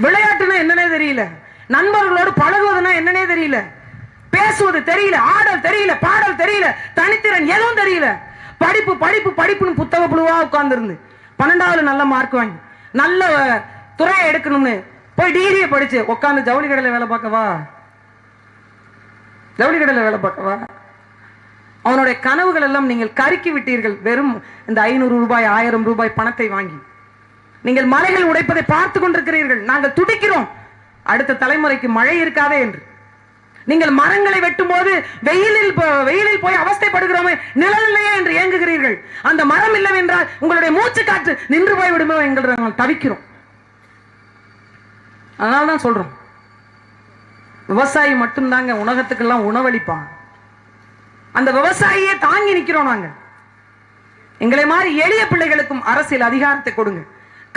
[SPEAKER 1] விளையாட்டுனா என்னன்னே தெரியல. நண்பர்களோடு பழகுவதுன்னா என்னன்னே தெரியல. பேசுவது தெரியல ஆடல் தெரியல பாடல் தெரியல தனித்திறன் எதுவும் தெரியல. படிப்பு படிப்பு படிப்புன்னு புத்தக புழுவா உட்கார்ந்துருந்து. பன்னெண்டாவது நல்ல மார்க் வாங்கி நல்ல துறையை எடுக்கணும்னு போய் டிகிரியை படிச்சு உட்காந்து ஜவுளி கடையில் வேலை பார்க்கவா ஜவுளி கடையில் வேலை பார்க்கவா அவனுடைய கனவுகள் எல்லாம் நீங்கள் கருக்கி விட்டீர்கள். வெறும் இந்த ஐநூறு ரூபாய் ஆயிரம் ரூபாய் பணத்தை வாங்கி. நீங்கள் மலைகள் உடைப்பதை பார்த்து கொண்டிருக்கிறீர்கள். நாங்கள் துடிக்கிறோம். அடுத்த தலைமுறைக்கு மழை இருக்காதே என்று. நீங்கள் மரங்களை வெட்டும் போது வெயிலில் வெயிலில் போய் அவஸ்தைப்படுகிறோமே நிழல் இல்லையே என்று ஏங்குகிறீர்கள். அந்த மரம் இல்லை என்றால் உங்களுடைய மூச்சு காற்று நின்று போய் விடுமோ என்கிற நாங்கள் தவிக்கிறோம். அதனால தான் சொல்றோம். விவசாயி மட்டும்தாங்க உலகத்துக்கெல்லாம் உணவளிப்பான் அந்த விவசாயியே தாங்கி நிக்கிறோம் நாங்க. எங்களை மாதிரி எளிய பிள்ளைகளுக்கும் அரசியல் அதிகாரத்தை கொடுங்க.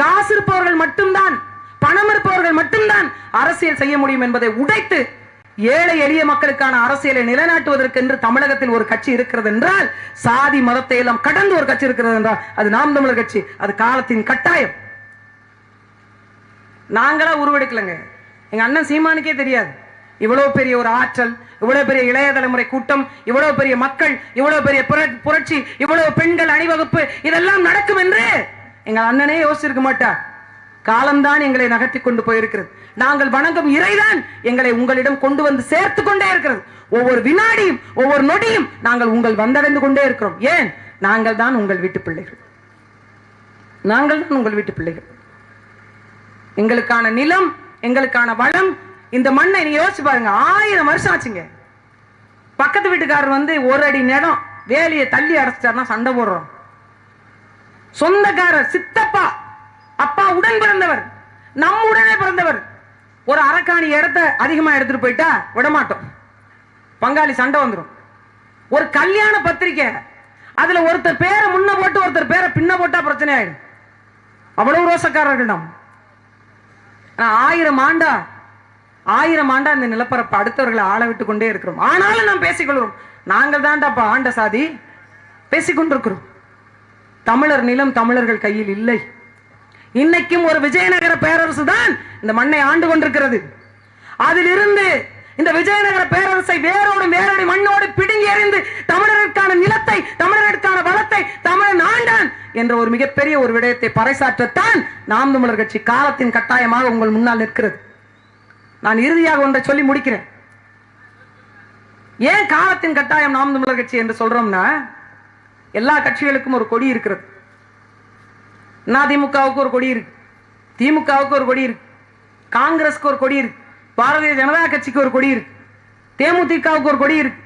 [SPEAKER 1] காசு இருப்பவர்கள் மட்டும்தான் பணம் இருப்பவர்கள் மட்டும்தான் அரசியல் செய்ய முடியும் என்பதை உடைத்து ஏழை எளிய மக்களுக்கான அரசியலை நிலைநாட்டுவதற்கு என்று தமிழகத்தில் ஒரு கட்சி இருக்கிறது என்றால் சாதி மதத்தை எல்லாம் கடந்து ஒரு கட்சி இருக்கிறது என்றால் அது நாம் தமிழர் கட்சி. அது காலத்தின் கட்டாயம். நாங்களா உருவெடுக்கலங்க. எங்க அண்ணன் சீமானுக்கே தெரியாது. இவ்வளவு பெரிய ஒரு ஆற்றல் இவ்வளவு பெரிய இளைய தலைமுறை கூட்டம் இவ்வளவு பெரிய மக்கள் இவ்வளவு பெரிய புரட்சி இவ்வளவு பெண்கள் அணிவகுப்பு இதெல்லாம் நடக்கும் என்று எங்க அண்ணனே யோசிச்சிருக்க மாட்டார். காலம்தான் எங்களை நகர்த்தி கொண்டு போயிருக்கிறது. நாங்கள் வணங்கும் இறைதான் எங்களை உங்களிடம் கொண்டு வந்து சேர்த்து கொண்டே இருக்கிறது. ஒவ்வொரு வினாடியும் ஒவ்வொரு நொடியும் நாங்கள் உங்கள் வந்தடைந்து கொண்டே இருக்கிறோம். ஏன்? நாங்கள் தான் உங்கள் வீட்டு பிள்ளைகள். நாங்கள் தான் உங்கள் வீட்டு பிள்ளைகள். எங்களுக்கான நிலம் எங்களுக்கான வளம் இந்த மண்ணை நீங்க யோசிச்சு பாருங்க. ஆயிரம் வருஷம் ஆச்சுங்க. பக்கத்து வீட்டுக்காரர் வந்து ஒரு அடி நேரம் வேலையை தள்ளி அடைச்சிட்டாருன்னா சண்டை போடுறோம். சொந்தக்காரர் சித்தப்பா அப்பா உடன் பிறந்தவர். நம்ம உடனே பிறந்தவர். ஒரு அரக்காணி இடத்த அதிகமா எடுத்துட்டு போயிட்டா விட மாட்டோம் பங்காளி சண்டை வந்துடும் ஒரு கல்யாண பத்திரிக்கை அதுல ஒருத்தர் பேரை முன்ன போட்டு ஒருத்தர் பேரை பின்ன போட்டா பிரச்சனை ஆயிடும். அவ்வளவு ரோசக்காரர்கள் நாம். ஆயிரம் ஆண்டா ஆயிரம் ஆண்டா இந்த நிலப்பரப்பு அடுத்தவர்களை ஆள விட்டு கொண்டே இருக்கிறோம். ஆனாலும் நாம் பேசிக்கொள்கிறோம் நாங்கள் தான்டாப்பா ஆண்ட சாதி பேசிக்கொண்டிருக்கிறோம் தமிழர் நிலம் தமிழர்கள் கையில் இல்லை. இன்னைக்கும் ஒரு விஜயநகர பேரரசு தான் இந்த மண்ணை ஆண்டு கொண்டிருக்கிறது. அதிலிருந்து இந்த விஜயநகர பேரரசை வேரோடு வேரோடு மண்ணோடு பிடுங்கி எறிந்து தமிழருக்கான நிலத்தை தமிழருக்கான வளத்தை தமிழன் ஆண்டான் என்ற ஒரு மிகப்பெரிய ஒரு விடயத்தை பறைசாற்றத்தான் நாம் தமிழர் கட்சி காலத்தின் கட்டாயமாக உங்கள் முன்னால் நிற்கிறது. நான் இறுதியாக ஒன்றை சொல்லி முடிக்கிறேன். ஏன் காலத்தின் கட்டாயம் நாம் தமிழர் கட்சி என்று சொல்றோம்னா எல்லா கட்சிகளுக்கும் ஒரு கொடி இருக்கிறது. அதிமுகவுக்கு ஒரு கொடி இருக்கு திமுகவுக்கு ஒரு கொடி இருக்கு காங்கிரஸ்க்கு ஒரு கொடி இருக்கு பாரதிய ஜனதா கட்சிக்கு ஒரு கொடி இருக்கு தேமுதிகவுக்கு ஒரு கொடி இருக்கு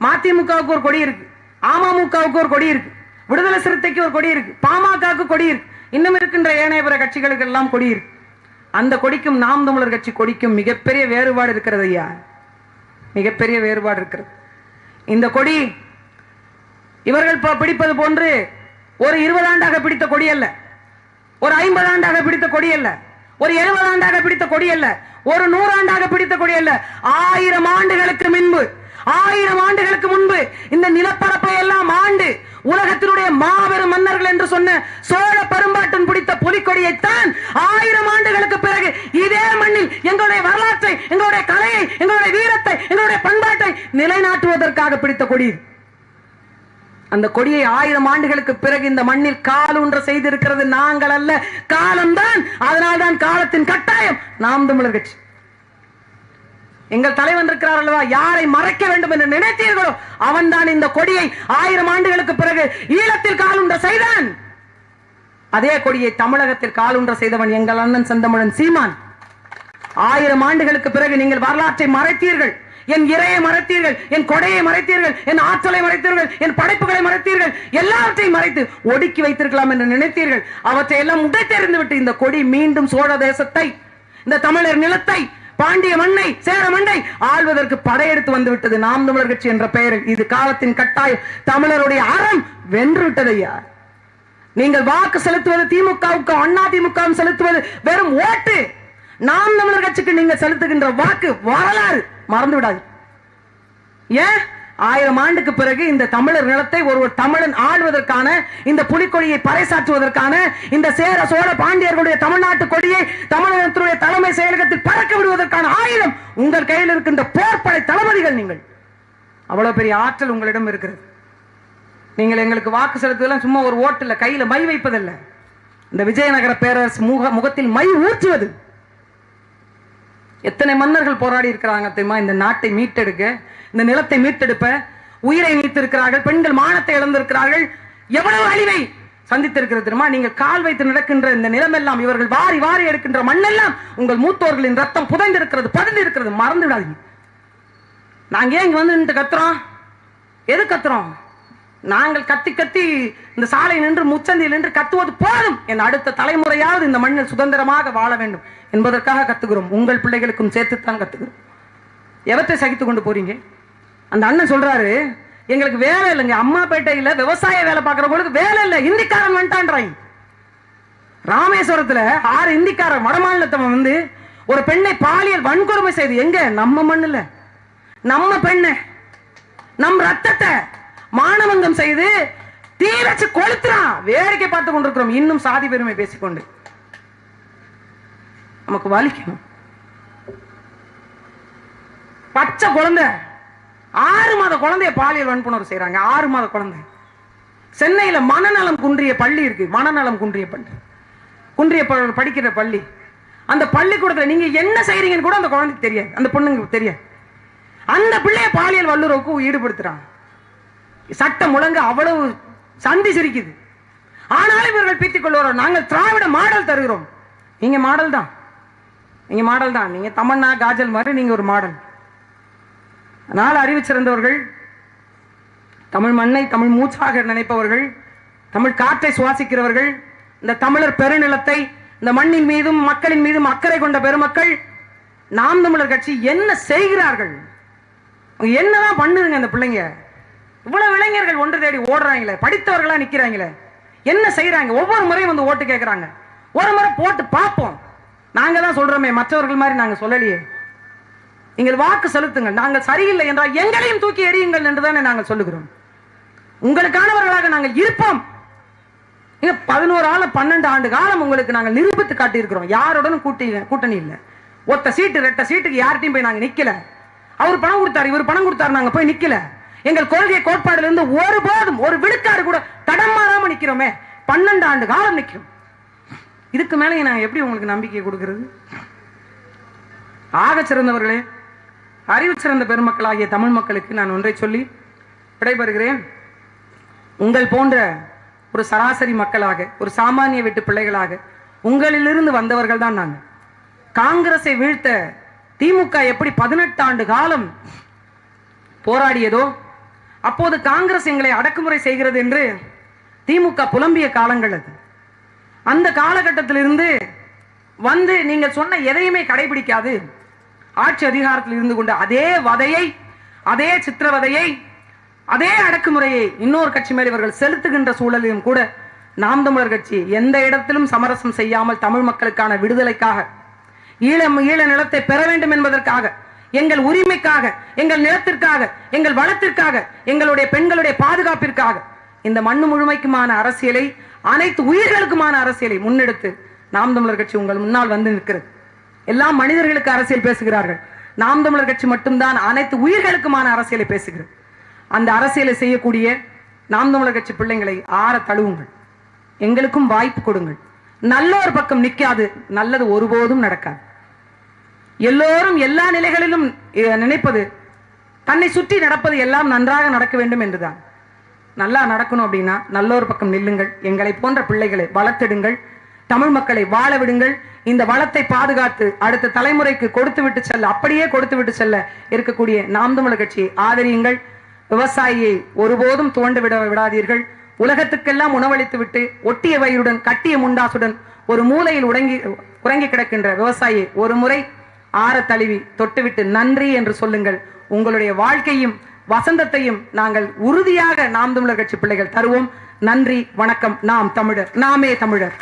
[SPEAKER 1] மதிமுகவுக்கு ஒரு கொடி இருக்கு அமமுகவுக்கு ஒரு கொடி இருக்கு விடுதலை சிறுத்தைக்கு ஒரு கொடி இருக்கு பாமகவுக்கு கொடி இருக்கு இன்னும் இருக்கின்ற ஏனைய பிற கட்சிகளுக்கு எல்லாம் கொடி இருக்கு அந்த கொடிக்கும் நாம் தமிழர் கட்சி கொடிக்கும் மிகப்பெரிய வேறுபாடு இருக்கிறது ஐயா மிகப்பெரிய வேறுபாடு இருக்கிறது இந்த கொடி இவர்கள் பிடிப்பது போன்று ஒரு இருபது ஆண்டாக பிடித்த கொடி அல்ல ஒரு ஐம்பது ஆண்டாக பிடித்த கொடி அல்ல. ஒரு எழுபது ஆண்டாக பிடித்த கொடி அல்ல. ஒரு நூறாண்டாக பிடித்த கொடி அல்ல. ஆயிரம் ஆண்டுகளுக்கு முன்பு ஆயிரம் ஆண்டுகளுக்கு முன்பு இந்த நிலப்பரப்பை எல்லாம் ஆண்டு உலகத்தினுடைய மாபெரும் மன்னர்கள் என்று சொன்ன சோழ பெரும்பாட்டன் பிடித்த புலிக்கொடியைத்தான் ஆயிரம் ஆண்டுகளுக்கு பிறகு இதே மண்ணில் எங்களுடைய வரலாற்றை எங்களுடைய கலையை எங்களுடைய வீரத்தை எங்களுடைய பண்பாட்டை நிலைநாட்டுவதற்காக பிடித்த கொடி அந்த கொடியை ஆயிரம் ஆண்டுகளுக்கு பிறகு இந்த மண்ணில் காலூன்ற செய்திருக்கிறது நாங்கள் அல்ல காலம்தான். அதனால்தான் காலத்தின் கட்டாயம். நாம் தமிழர் கட்சி. எங்கள் தலைவன் இருக்கிறார் அல்லவா? யாரை மறைக்க வேண்டும் என்று நினைத்தீர்களோ அவன்தான் இந்த கொடியை ஆயிரம் ஆண்டுகளுக்கு பிறகு ஈழத்தில் காலுன்ற செய்தான். அதே கொடியை தமிழகத்தில் காலுன்ற செய்தவன் எங்கள் அண்ணன் செந்தமிழன் சீமான். ஆயிரம் ஆண்டுகளுக்கு பிறகு நீங்கள் வரலாற்றை மறைத்தீர்கள். என் இறையை மறைத்தீர்கள் என் கொடையை மறைத்தீர்கள் என் ஆற்றலை மறைத்தீர்கள் என் படைப்புகளை மறைத்தீர்கள் எல்லாவற்றையும் மறைத்து ஒடுக்கி வைத்திருக்கலாம் என்று நினைத்தீர்கள். அவற்றை எல்லாம் உடைத்தெறிந்து விட்டு இந்த கொடி மீண்டும் சோழ தேசத்தை இந்த தமிழர் நிலத்தை பாண்டிய மண்ணை சேர மண்ணை ஆள்வதற்கு படையெடுத்து வந்துவிட்டது நாம் தமிழர் கட்சி என்ற பெயரில். இது காலத்தின் கட்டாயம். தமிழருடைய அறம் வென்று ஐயா. நீங்கள் வாக்கு செலுத்துவது திமுகவுக்கு அண்ணா திமுகவும் செலுத்துவது வெறும் ஓட்டு. நாம் தமிழர் கட்சிக்கு நீங்க செலுத்துகின்ற வாக்கு வரலாறு. மறந்து விடாது. ஏன்? ஆயிரம் ஆண்டுக்கு பிறகு இந்த தமிழர் நிலத்தை ஒருவர் தமிழன் ஆள்வதற்கான இந்த புலிக்கொடியை பறைசாற்றுவதற்கான இந்த சேர சோழ பாண்டியர்களுடைய தமிழ்நாட்டு கொடியை தமிழகத்தினுடைய தலைமை செயலகத்தில் பறக்க விடுவதற்கான ஆயுதம் உங்கள் கையில் இருக்கின்ற போர்ப்படை தளபதிகள் நீங்கள். அவ்வளவு பெரிய ஆற்றல் உங்களிடம் இருக்கிறது. நீங்கள் எங்களுக்கு வாக்கு செலுத்துவதெல்லாம் சும்மா ஒரு ஓட்டில் கையில் மை வைப்பதில்லை. இந்த விஜயநகர பேரரசு முக முகத்தில் மை ஊற்றுவது. எத்தனை மன்னர்கள் போராடி இருக்கிறாங்க தெரியுமா? இந்த நாட்டை மீட்டெடுக்க இந்த நிலத்தை மீட்டெடுப்ப உயிரை நீத்திருக்கிறார்கள் பெண்கள் மானத்தை இழந்திருக்கிறார்கள். எவ்வளவு அழிவை சந்தித்திருக்கிறது தெரியுமா? நீங்கள் கால் வைத்து நடக்கின்ற இந்த நிலமெல்லாம் இவர்கள் வாரி வாரி எடுக்கின்ற மண்ணெல்லாம் உங்கள் மூத்தோர்களின் ரத்தம் புதைந்திருக்கிறது பதிந்து இருக்கிறது மறந்து விடாதீங்க. நாங்க ஏன் இங்க வந்து நின்று கத்துறோம்? எது கத்துறோம்? நாங்கள் கத்தி கத்தி இந்த சாலை நின்று முச்சந்தியில் நின்று கத்துவது போதும் என் அடுத்த தலைமுறையாவது இந்த மண்ணில் சுதந்திரமாக வாழ வேண்டும் என்பதற்காக கத்துகிறோம். உங்கள் பிள்ளைகளுக்கும் சேர்த்துத்தான் கத்துக்கிறோம் எவற்றை சகித்து கொண்டு போறீங்க? அந்த அண்ணன் சொல்றாரு எங்களுக்கு வேலை இல்லைங்க. அம்மாப்பேட்டையில விவசாய வேலை பார்க்குறவங்களுக்கு வேலை இல்லை. இந்திக்காரன் வந்துட்டான்றாங்க ராமேஸ்வரத்தில் ஆறு இந்திக்காரன் வடமாநிலத்தவன் வந்து ஒரு பெண்ணை பாலியல் வன்கொடுமை செய்து. எங்க? நம்ம மண்ணில். நம்ம பெண்ணை. நம் ரத்தத்தை மானவங்கம் செய்து தீ வச்சு கொளுத்துறான் வேடிக்கை பார்த்து கொண்டிருக்கிறோம். இன்னும் சாதி பெருமை பேசிக்கொண்டு. நமக்கு வலிக்கணும். பச்சை குழந்தை. ஆறு மாத குழந்தைய பாலியல் வன்புணர்வு செய்றாங்க. ஆறு மாத குழந்தை. சென்னையில மனநலம் குன்றிய பள்ளி இருக்கு. மனநலம் குன்றிய பள்ளி. குன்றிய படிக்கிற பள்ளி. அந்த பள்ளிக்கூடத்துல நீங்க என்ன செய்றீங்கன்னு கூட அந்த குழந்தைக்கு தெரியாது. அந்த பொண்ணுங்களுக்கு தெரியாது. அந்த பிள்ளைய பாலியல் வல்லுறவுக்கு ஈடுபடுத்துறாங்க. சட்டம் முழங்க அவ்வளவு சந்தி சிரிக்குது. ஆனாலும் இவர்கள் பீத்திக் கொள்வார்கள் நாங்கள் திராவிட மாடல் தருகிறோம். நீங்க மாடல் தான். நீங்க மாடல் தான். நீங்க தமன்னா காஜல் மாதிரி நீங்க ஒரு மாடல். அதனால் அறிவு சிறந்தவர்கள் தமிழ் மண்ணை தமிழ் மூச்சாக நினைப்பவர்கள் தமிழ் காற்றை சுவாசிக்கிறவர்கள் இந்த தமிழர் பெருநிலத்தை இந்த மண்ணின் மீதும் மக்களின் மீதும் அக்கறை கொண்ட பெருமக்கள் நாம் தமிழர் கட்சி என்ன செய்கிறார்கள்? என்னதான் பண்ணுதுங்க அந்த பிள்ளைங்க? இவ்வளவு இளைஞர்கள் ஒன்று தேடி ஓடுறாங்களே படித்தவர்களா நிக்கிறாங்களே. என்ன செய்யறாங்க ஒவ்வொரு முறையும் வந்து ஓட்டு கேட்கறாங்க ஒரு முறை போட்டு பார்ப்போம். நாங்க தான் சொல்றோமே மற்றவர்கள் மாதிரி நாங்க சொல்லலையே. நீங்கள் வாக்கு செலுத்துங்கள். நாங்கள் சரியில்லை என்றால் எங்களையும் தூக்கி எறியுங்கள் என்றுதானே நாங்கள் சொல்லுகிறோம். உங்களுக்கானவர்களாக நாங்கள் இருப்போம். பதினோரு ஆளு பன்னெண்டு ஆண்டு காலம் உங்களுக்கு நாங்கள் நிரூபித்து காட்டியிருக்கிறோம். யாருடனும் கூட்டி கூட்டணி இல்லை. ஒத்த சீட்டு ரெட்ட சீட்டுக்கு யார்ட்டையும் போய் நாங்கள் நிக்கல. அவர் பணம் கொடுத்தாரு இவர் பணம் கொடுத்தாரு நாங்க போய் நிக்கல. எங்கள் கொள்கை கோட்பாடுலிருந்து ஒருபோதும் ஒரு விழுக்காடு கூட தடம் மாறாம நிக்கிறோமே. பன்னெண்டு ஆண்டு காலம் நிக்கிறோம் இதுக்கு மேலே நாங்க எப்படி உங்களுக்கு நம்பிக்கை கொடுக்கிறது? ஆக சிறந்தவர்களே அறிவு சிறந்த பெருமக்களாகிய தமிழ் மக்களுக்கு நான் ஒன்றை சொல்லி விடைபெறுகிறேன். உங்கள் போன்ற ஒரு சராசரி மக்களாக ஒரு சாமானிய வீட்டு பிள்ளைகளாக உங்களிலிருந்து வந்தவர்கள் தான் நாங்கள். காங்கிரஸை வீழ்த்த திமுக எப்படி பதினெட்டு ஆண்டு காலம் போராடியதோ அப்போது காங்கிரஸ் எங்களை அடக்குமுறை செய்கிறது என்று திமுக புலம்பிய காலங்கள் அது. அந்த காலகட்டத்திலிருந்து வந்து நீங்கள் சொன்ன எதையுமே கடைபிடிக்காது. ஆட்சி அதிகாரத்தில் இருந்து கொண்டு அதே வதையை அதே சித்திரவதையை அதே அடக்குமுறையை இன்னொரு கட்சி மேல் இவர்கள் செலுத்துகின்ற சூழலிலும் கூட நாம் தமிழர் கட்சி எந்த இடத்திலும் சமரசம் செய்யாமல் தமிழ் மக்களுக்கான விடுதலைக்காக ஈழம் ஈழ நிலத்தை பெற வேண்டும் என்பதற்காக எங்கள் உரிமைக்காக எங்கள் நிலத்திற்காக எங்கள் வளத்திற்காக எங்களுடைய பெண்களுடைய பாதுகாப்பிற்காக இந்த மண்ணு முழுமைக்குமான அரசியலை அனைத்து உயிர்களுக்குமான அரசியலை முன்னெடுத்து நாம் தமிழர் கட்சி உங்கள் முன்னால் வந்து நிற்கிறது. எல்லாம் மனிதர்களுக்கு அரசியல் பேசுகிறார்கள். நாம் தமிழர் கட்சி மட்டும்தான் அனைத்து உயிர்களுக்குமான அரசியலை பேசுகிறது. அந்த அரசியலை செய்யக்கூடிய நாம் தமிழர் கட்சி பிள்ளைங்களை ஆற தழுவுங்கள். எங்களுக்கும் வாய்ப்பு கொடுங்கள். நல்ல ஒரு பக்கம் நிக்காது நல்லது ஒருபோதும் நடக்காது. எல்லோரும் எல்லா நிலைகளிலும் நினைப்பது தன்னை சுற்றி நடப்பது எல்லாம் நன்றாக நடக்க வேண்டும் என்றுதான். நல்லா நடக்கணும் அப்படின்னா நல்ல ஒரு பக்கம் நில்லுங்கள் எங்களை போன்ற பிள்ளைகளை வளர்த்திடுங்கள் தமிழ் மக்களை வாழ விடுங்கள் இந்த வளத்தை பாதுகாத்து அடுத்த தலைமுறைக்கு கொடுத்து விட்டு செல்ல அப்படியே கொடுத்து விட்டு செல்ல இருக்கக்கூடிய நாம் தமிழர் கட்சியை ஆதரியுங்கள். விவசாயியை ஒருபோதும் துவண்டு விட விடாதீர்கள். உலகத்துக்கெல்லாம் உணவளித்து விட்டு ஒட்டிய வயிறுடன் கட்டிய முண்டாசுடன் ஒரு மூலையில் உடங்கி உறங்கி கிடக்கின்ற விவசாயியை ஒரு முறை ஆற தழுவி தொட்டுவிட்டு நன்றி என்று சொல்லுங்கள். உங்களுடைய வாழ்க்கையும் வசந்தத்தையும் நாங்கள் உறுதியாக நாம் தமிழர் கட்சி பிள்ளைகள் தருவோம். நன்றி வணக்கம். நாம் தமிழர் நாமே தமிழர்.